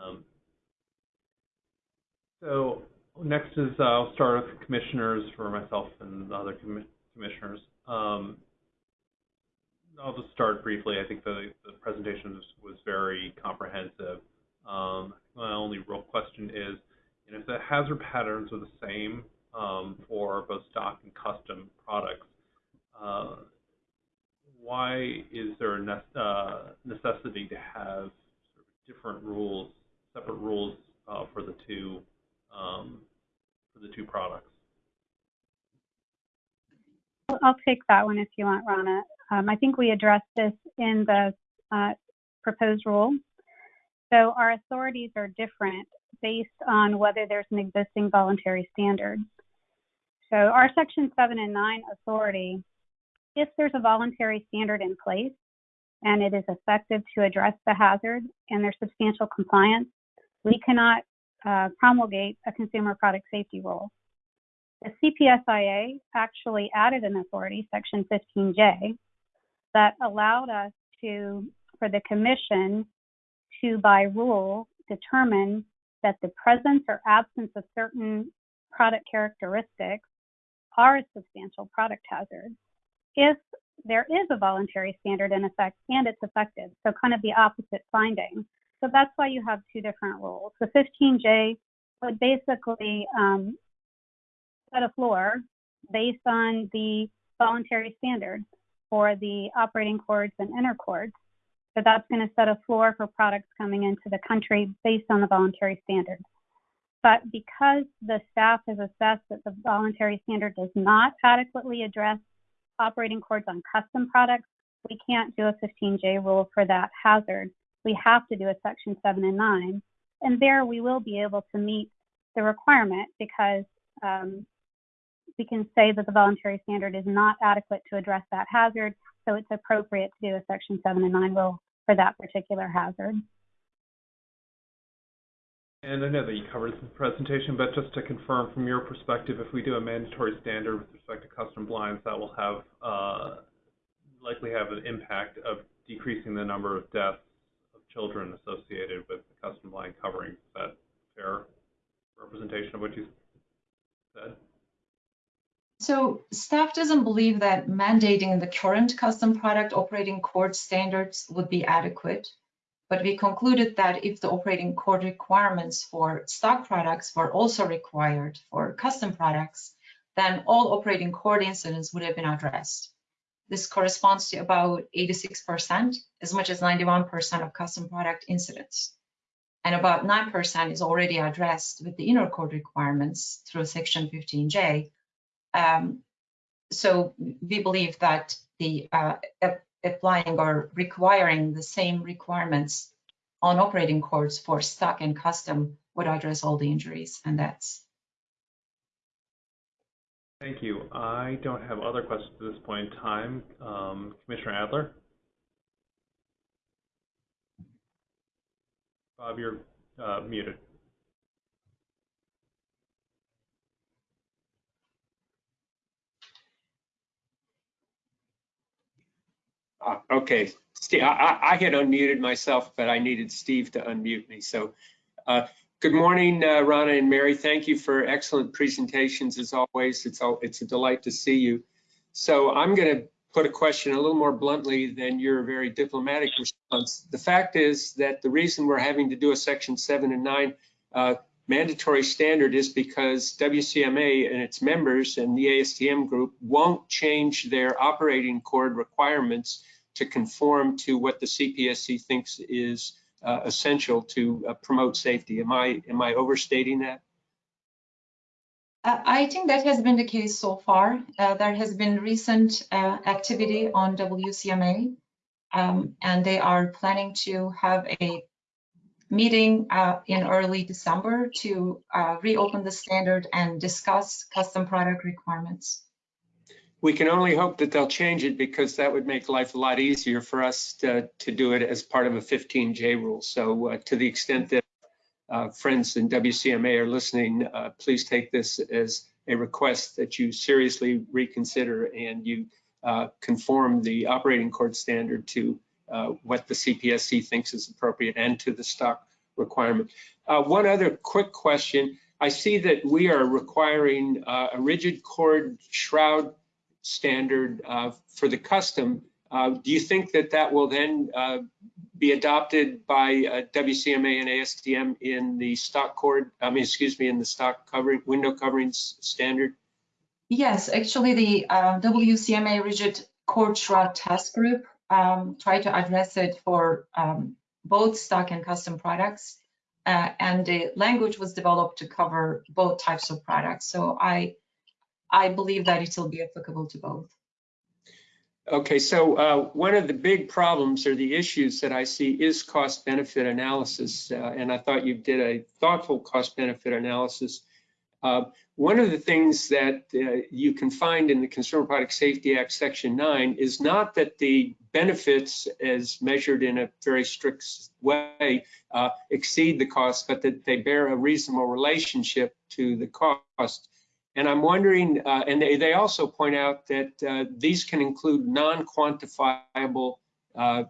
Um, so next is uh, I'll start with commissioners for myself and the other commi commissioners. Um, I'll just start briefly. I think the, the presentation was, was very comprehensive. Um, my only real question is, and if the hazard patterns are the same um, for both stock and custom products, uh, why is there a ne uh, necessity to have sort of different rules, separate rules uh, for the two um, for the two products? I'll take that one if you want, Rana. Um, I think we addressed this in the uh, proposed rule. So our authorities are different based on whether there's an existing voluntary standard. So our section seven and nine authority, if there's a voluntary standard in place and it is effective to address the hazard and there's substantial compliance, we cannot uh, promulgate a consumer product safety rule. The CPSIA actually added an authority, section 15J, that allowed us to, for the commission to by rule determine that the presence or absence of certain product characteristics are a substantial product hazard if there is a voluntary standard in effect and it's effective. So kind of the opposite finding. So that's why you have two different rules. The 15J would basically um, set a floor based on the voluntary standard for the operating cords and inner cords. So that's going to set a floor for products coming into the country based on the voluntary standard. But because the staff has assessed that the voluntary standard does not adequately address operating cords on custom products, we can't do a 15J rule for that hazard. We have to do a section 7 and 9. And there we will be able to meet the requirement because um, we can say that the voluntary standard is not adequate to address that hazard, so it's appropriate to do a section 7 and 9 rule for that particular hazard. And I know that you covered this in the presentation, but just to confirm from your perspective, if we do a mandatory standard with respect to custom blinds, that will have uh, likely have an impact of decreasing the number of deaths of children associated with the custom blind covering. Is that fair representation of what you said? So staff doesn't believe that mandating the current custom product operating cord standards would be adequate. But we concluded that if the operating cord requirements for stock products were also required for custom products, then all operating cord incidents would have been addressed. This corresponds to about 86%, as much as 91% of custom product incidents. And about 9% is already addressed with the inner cord requirements through Section 15J. Um, so we believe that the uh, ap- applying or requiring the same requirements on operating codes for stock and custom would address all the injuries and that's. Thank you. I don't have other questions at this point in time. Um, Commissioner Adler? Bob, you're uh, muted. Uh, Okay, Steve, I, I- had unmuted myself, but I needed Steve to unmute me. So, uh, good morning, uh, Rana and Mary. Thank you for excellent presentations as always. It's, al- it's a delight to see you. So I'm going to put a question a little more bluntly than your very diplomatic response. The fact is that the reason we're having to do a section seven and nine uh, mandatory standard is because WCMA and its members and the ASTM group won't change their operating cord requirements to conform to what the CPSC thinks is uh, essential to uh, promote safety. Am I, am I overstating that? Uh, I think that has been the case so far. Uh, there has been recent uh, activity on WCMA, um, and they are planning to have a meeting uh, in early December to reopen the standard and discuss custom product requirements. We can only hope that they'll change it because that would make life a lot easier for us to, to do it as part of a 15J rule. So uh, to the extent that uh, friends in WCMA are listening, uh, please take this as a request that you seriously reconsider and you uh, conform the operating cord standard to uh, what the CPSC thinks is appropriate and to the stock requirement. Uh, One other quick question. I see that we are requiring a rigid cord shroud standard uh, for the custom. Uh, Do you think that that will then uh, be adopted by WCMA and ASTM in the stock cord, I mean, excuse me, in the stock covering, window coverings standard? Yes, actually, the uh, WCMA rigid cord shroud task group um, tried to address it for um, both stock and custom products. Uh, and the language was developed to cover both types of products. So I, I believe that it will be applicable to both. Okay, so uh, one of the big problems or the issues that I see is cost benefit analysis. uh, And I thought you did a thoughtful cost benefit analysis. Uh, One of the things that uh, you can find in the Consumer Product Safety Act, Section 9, is not that the benefits as measured in a very strict way uh, exceed the cost, but that they bear a reasonable relationship to the cost. And I'm wondering, uh, and they, they also point out that uh, these can include non-quantifiable uh,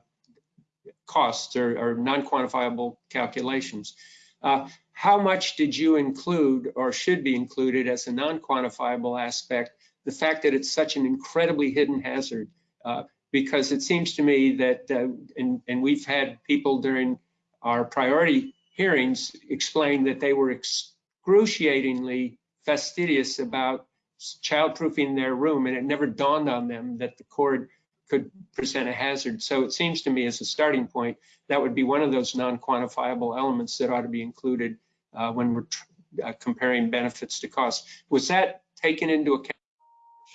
costs or, or non-quantifiable calculations. Uh, how much did you include or should be included as a non-quantifiable aspect, the fact that it's such an incredibly hidden hazard? Uh, because it seems to me that, uh, and, and we've had people during our priority hearings explain that they were excruciatingly fastidious about childproofing their room, and it never dawned on them that the cord could present a hazard. So it seems to me as a starting point, that would be one of those non-quantifiable elements that ought to be included uh, when we're tr- uh, comparing benefits to costs. Was that taken into account?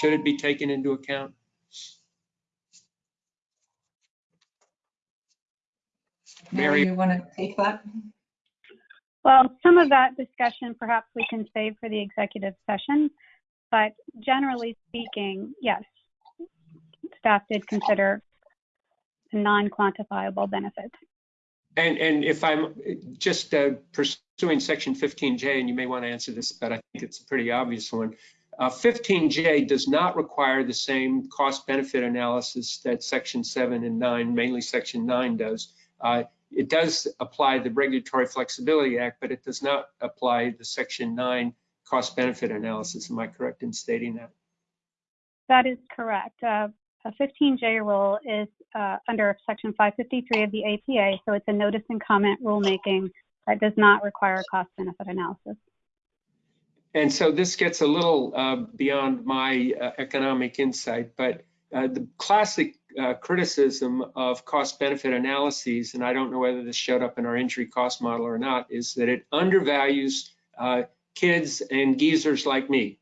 Should it be taken into account? Mary, Mary- you want to take that? Well, some of that discussion perhaps we can save for the executive session, but generally speaking, yes, staff did consider non-quantifiable benefits. And, and if I'm just uh, pursuing section 15J, and you may want to answer this, but I think it's a pretty obvious one. Uh, 15J does not require the same cost benefit analysis that section seven and nine, mainly section nine does. Uh, It does apply the Regulatory Flexibility Act, but it does not apply the section nine cost benefit analysis. Am I correct in stating that? That is correct. Uh, a 15J rule is uh, under Section 553 of the APA, so it's a notice and comment rulemaking that does not require a cost benefit analysis. And so this gets a little uh, beyond my uh, economic insight, but uh, the classic uh, criticism of cost benefit analyses, and I don't know whether this showed up in our injury cost model or not, is that it undervalues uh, kids and geezers like me.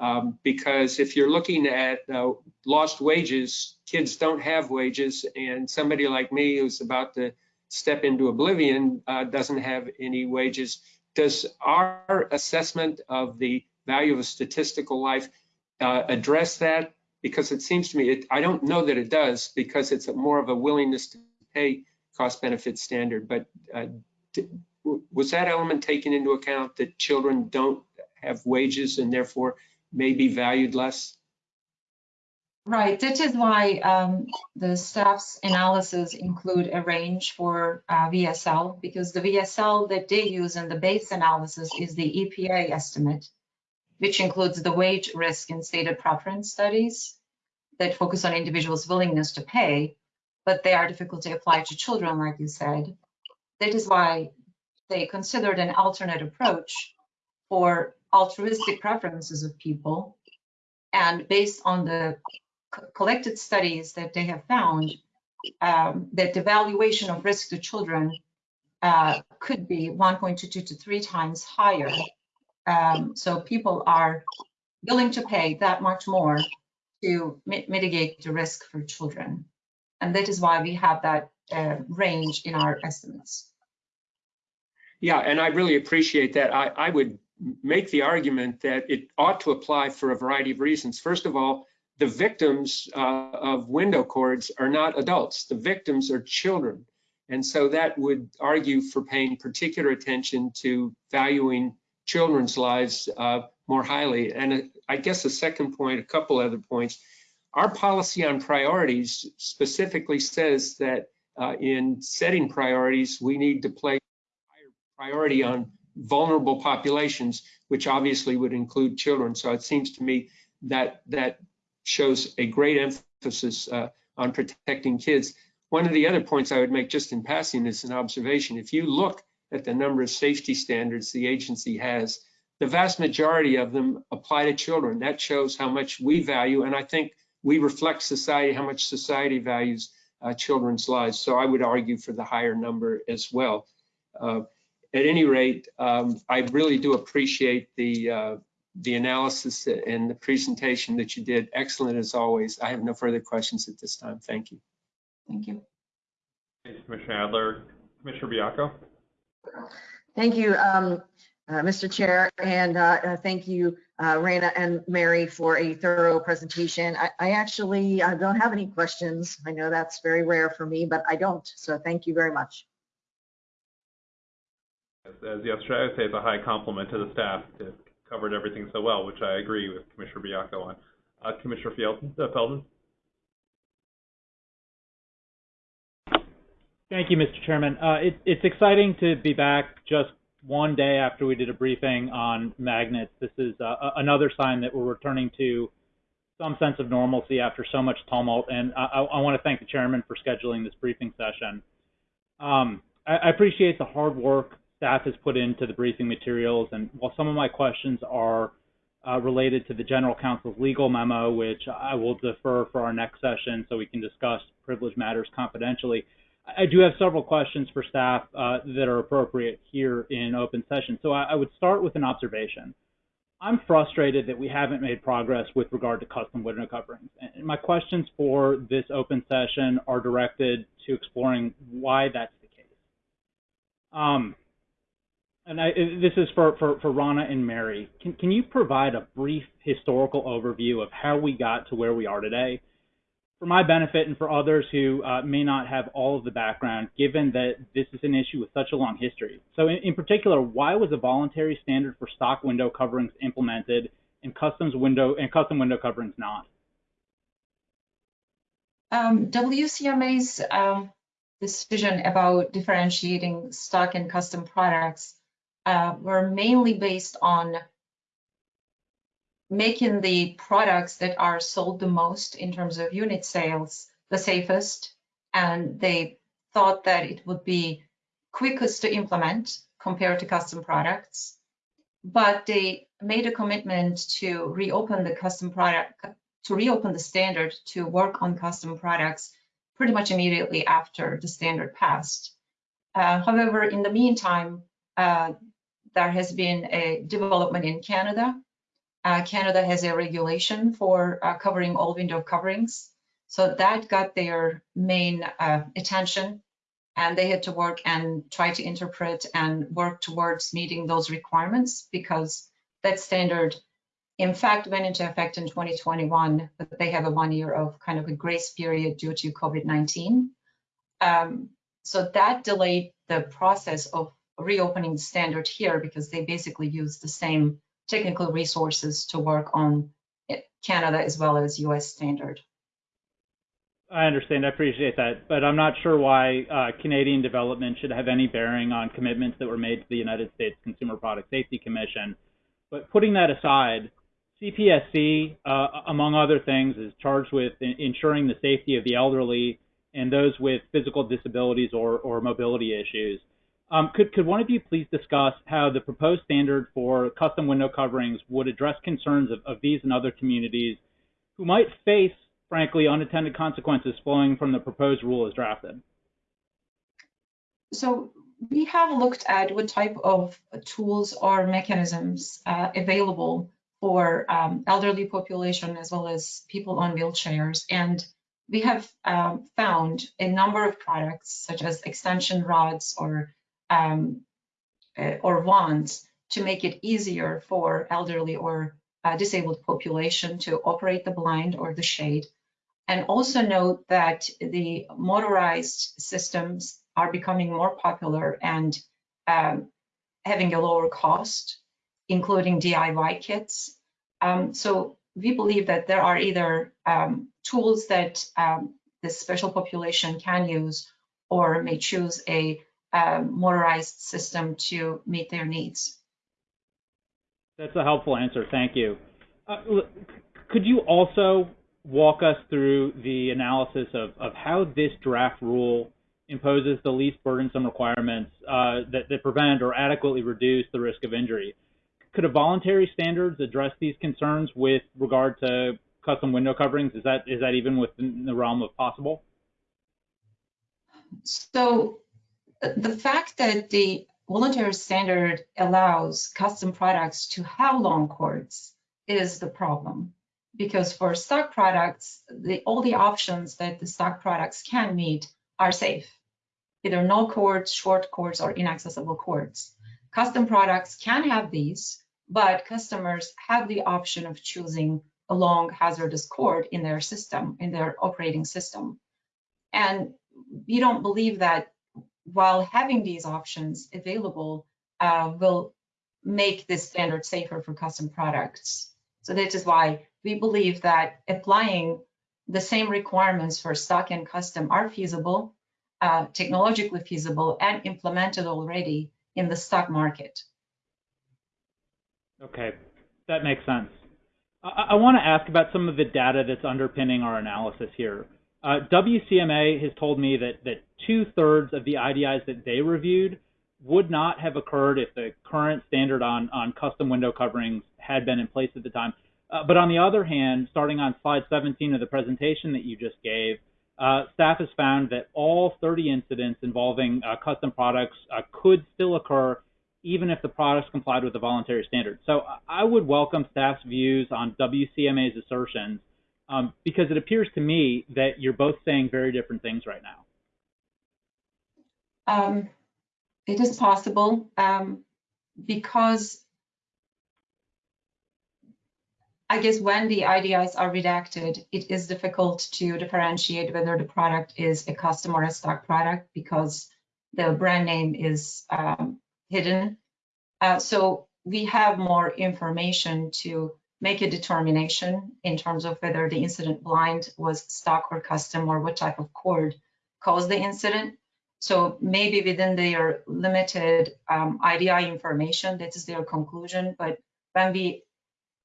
Um, because if you're looking at uh, lost wages, kids don't have wages, and somebody like me who's about to step into oblivion uh, doesn't have any wages. Does our assessment of the value of a statistical life uh, address that? Because it seems to me, it, I don't know that it does because it's more of a willingness to pay cost benefit standard. But uh, was that element taken into account that children don't have wages and therefore may be valued less? Right, that is why um, the staff's analysis include a range for uh, VSL because the VSL that they use in the base analysis is the EPA estimate, which includes the wage risk and stated preference studies that focus on individuals' willingness to pay, but they are difficult to apply to children, like you said. That is why they considered an alternate approach for altruistic preferences of people. And based on the collected studies that they have found um, that the valuation of risk to children uh, could be 1.22 to three times higher. Um, so people are willing to pay that much more to mi mitigate the risk for children. And that is why we have that uh, range in our estimates. Yeah, and I really appreciate that. I, I would make the argument that it ought to apply for a variety of reasons. First of all, the victims uh, of window cords are not adults. The victims are children. And so that would argue for paying particular attention to valuing children's lives uh, more highly. And uh, I guess the second point, a couple other points. Our policy on priorities specifically says that uh, in setting priorities, we need to place higher priority on vulnerable populations, which obviously would include children. So it seems to me that that shows a great emphasis uh, on protecting kids. One of the other points I would make just in passing is an observation. If you look at the number of safety standards the agency has, the vast majority of them apply to children. That shows how much we value, and I think we reflect society, how much society values uh, children's lives. So I would argue for the higher number as well. Uh, at any rate, um, I really do appreciate the uh, the analysis and the presentation that you did. Excellent as always. I have no further questions at this time. Thank you. Thank you. Thanks, Commissioner Adler. Commissioner Baiocco? Thank you, um, uh, Mr. Chair, and uh, uh, thank you, uh, Rana and Mary, for a thorough presentation. I, I actually uh, don't have any questions. I know that's very rare for me, but I don't. So thank you very much. As yesterday, I would say it's a high compliment to the staff to covered everything so well, which I agree with Commissioner Baiocco on. Uh, Commissioner? Uh, Thank you, Mr. Chairman. Uh, it, it's exciting to be back just one day after we did a briefing on magnets. This is uh, another sign that we're returning to some sense of normalcy after so much tumult, and I, I want to thank the chairman for scheduling this briefing session. Um, I, I appreciate the hard work staff has put into the briefing materials. And while some of my questions are uh, related to the general counsel's legal memo, which I will defer for our next session so we can discuss privilege matters confidentially, I do have several questions for staff uh, that are appropriate here in open session. So I, I would start with an observation. I'm frustrated that we haven't made progress with regard to custom window coverings. And my questions for this open session are directed to exploring why that's the case. Um, and I, this is for, for, for Rana and Mary. Can, can you provide a brief historical overview of how we got to where we are today? For my benefit and for others who uh, may not have all of the background, given that this is an issue with such a long history. So, in, in particular, why was a voluntary standard for stock window coverings implemented and customs window and custom window coverings not? Um, WCMA's um, decision about differentiating stock and custom products uh, were mainly based on making the products that are sold the most in terms of unit sales the safest. And they thought that it would be quickest to implement compared to custom products. But they made a commitment to reopen the custom product to reopen the standard to work on custom products pretty much immediately after the standard passed. Uh, however, in the meantime, uh, there has been a development in Canada. Uh, Canada has a regulation for uh, covering all window coverings. So that got their main uh, attention and they had to work and try to interpret and work towards meeting those requirements because that standard in fact went into effect in 2021 but they have a one year of kind of a grace period due to covid-19 um, so that delayed the process of reopening the standard here because they basically use the same technical resources to work on canada as well as us standard I understand. I appreciate that, but I'm not sure why uh, Canadian development should have any bearing on commitments that were made to the United States Consumer Product Safety Commission. But putting that aside, CPSC, uh, among other things, is charged with ensuring the safety of the elderly and those with physical disabilities or, or mobility issues. Um, could, could one of you please discuss how the proposed standard for custom window coverings would address concerns of, of these and other communities who might face frankly, unintended consequences flowing from the proposed rule as drafted? So we have looked at what type of tools or mechanisms uh, available for um, elderly population as well as people on wheelchairs. And we have um, found a number of products such as extension rods or um, uh, or wands to make it easier for elderly or uh, disabled population to operate the blind or the shade and also note that the motorized systems are becoming more popular and um, having a lower cost, including DIY kits. Um, so we believe that there are either um, tools that um, this special population can use or may choose a um, motorized system to meet their needs. That's a helpful answer. Thank you. Uh, could you also walk us through the analysis of, of how this draft rule imposes the least burdensome requirements uh, that, that prevent or adequately reduce the risk of injury. Could a voluntary standards address these concerns with regard to custom window coverings? Is that is that even within the realm of possible? So the fact that the voluntary standard allows custom products to have long cords is the problem because for stock products, the, all the options that the stock products can meet are safe, either no cords, short cords, or inaccessible cords. Custom products can have these, but customers have the option of choosing a long hazardous cord in their system, in their operating system. And we don't believe that while having these options available uh, will make this standard safer for custom products. So that is why we believe that applying the same requirements for stock and custom are feasible, uh, technologically feasible, and implemented already in the stock market. Okay, that makes sense. I, I want to ask about some of the data that's underpinning our analysis here. Uh, WCMA has told me that, that two thirds of the IDIs that they reviewed would not have occurred if the current standard on, on custom window coverings had been in place at the time. Uh, but on the other hand, starting on slide 17 of the presentation that you just gave, uh, staff has found that all 30 incidents involving uh, custom products uh, could still occur even if the products complied with the voluntary standard. So I would welcome staff's views on WCMA's assertions um, because it appears to me that you're both saying very different things right now. Um, it is possible um, because I guess when the IDIs are redacted, it is difficult to differentiate whether the product is a custom or a stock product because the brand name is um, hidden. Uh, so we have more information to make a determination in terms of whether the incident blind was stock or custom or what type of cord caused the incident. So maybe within their limited um, IDI information, that is their conclusion. But when we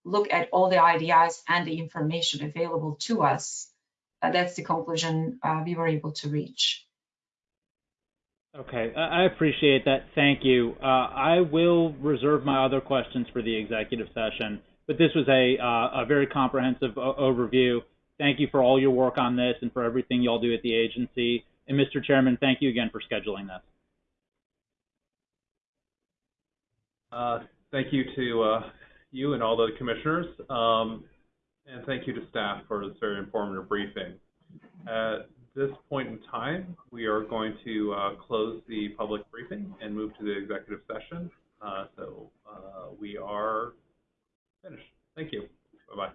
look at all the IDIs and the information available to us, uh, that's the conclusion uh, we were able to reach. Okay, I appreciate that. Thank you. Uh, I will reserve my other questions for the executive session. But this was a, uh, a very comprehensive o- overview. Thank you for all your work on this and for everything y'all do at the agency. And Mr. Chairman, thank you again for scheduling this. Uh, Thank you to uh, you and all the commissioners, um, and thank you to staff for this very informative briefing. At this point in time, we are going to uh, close the public briefing and move to the executive session. Uh, So uh, we are finished. Thank you. Bye-bye.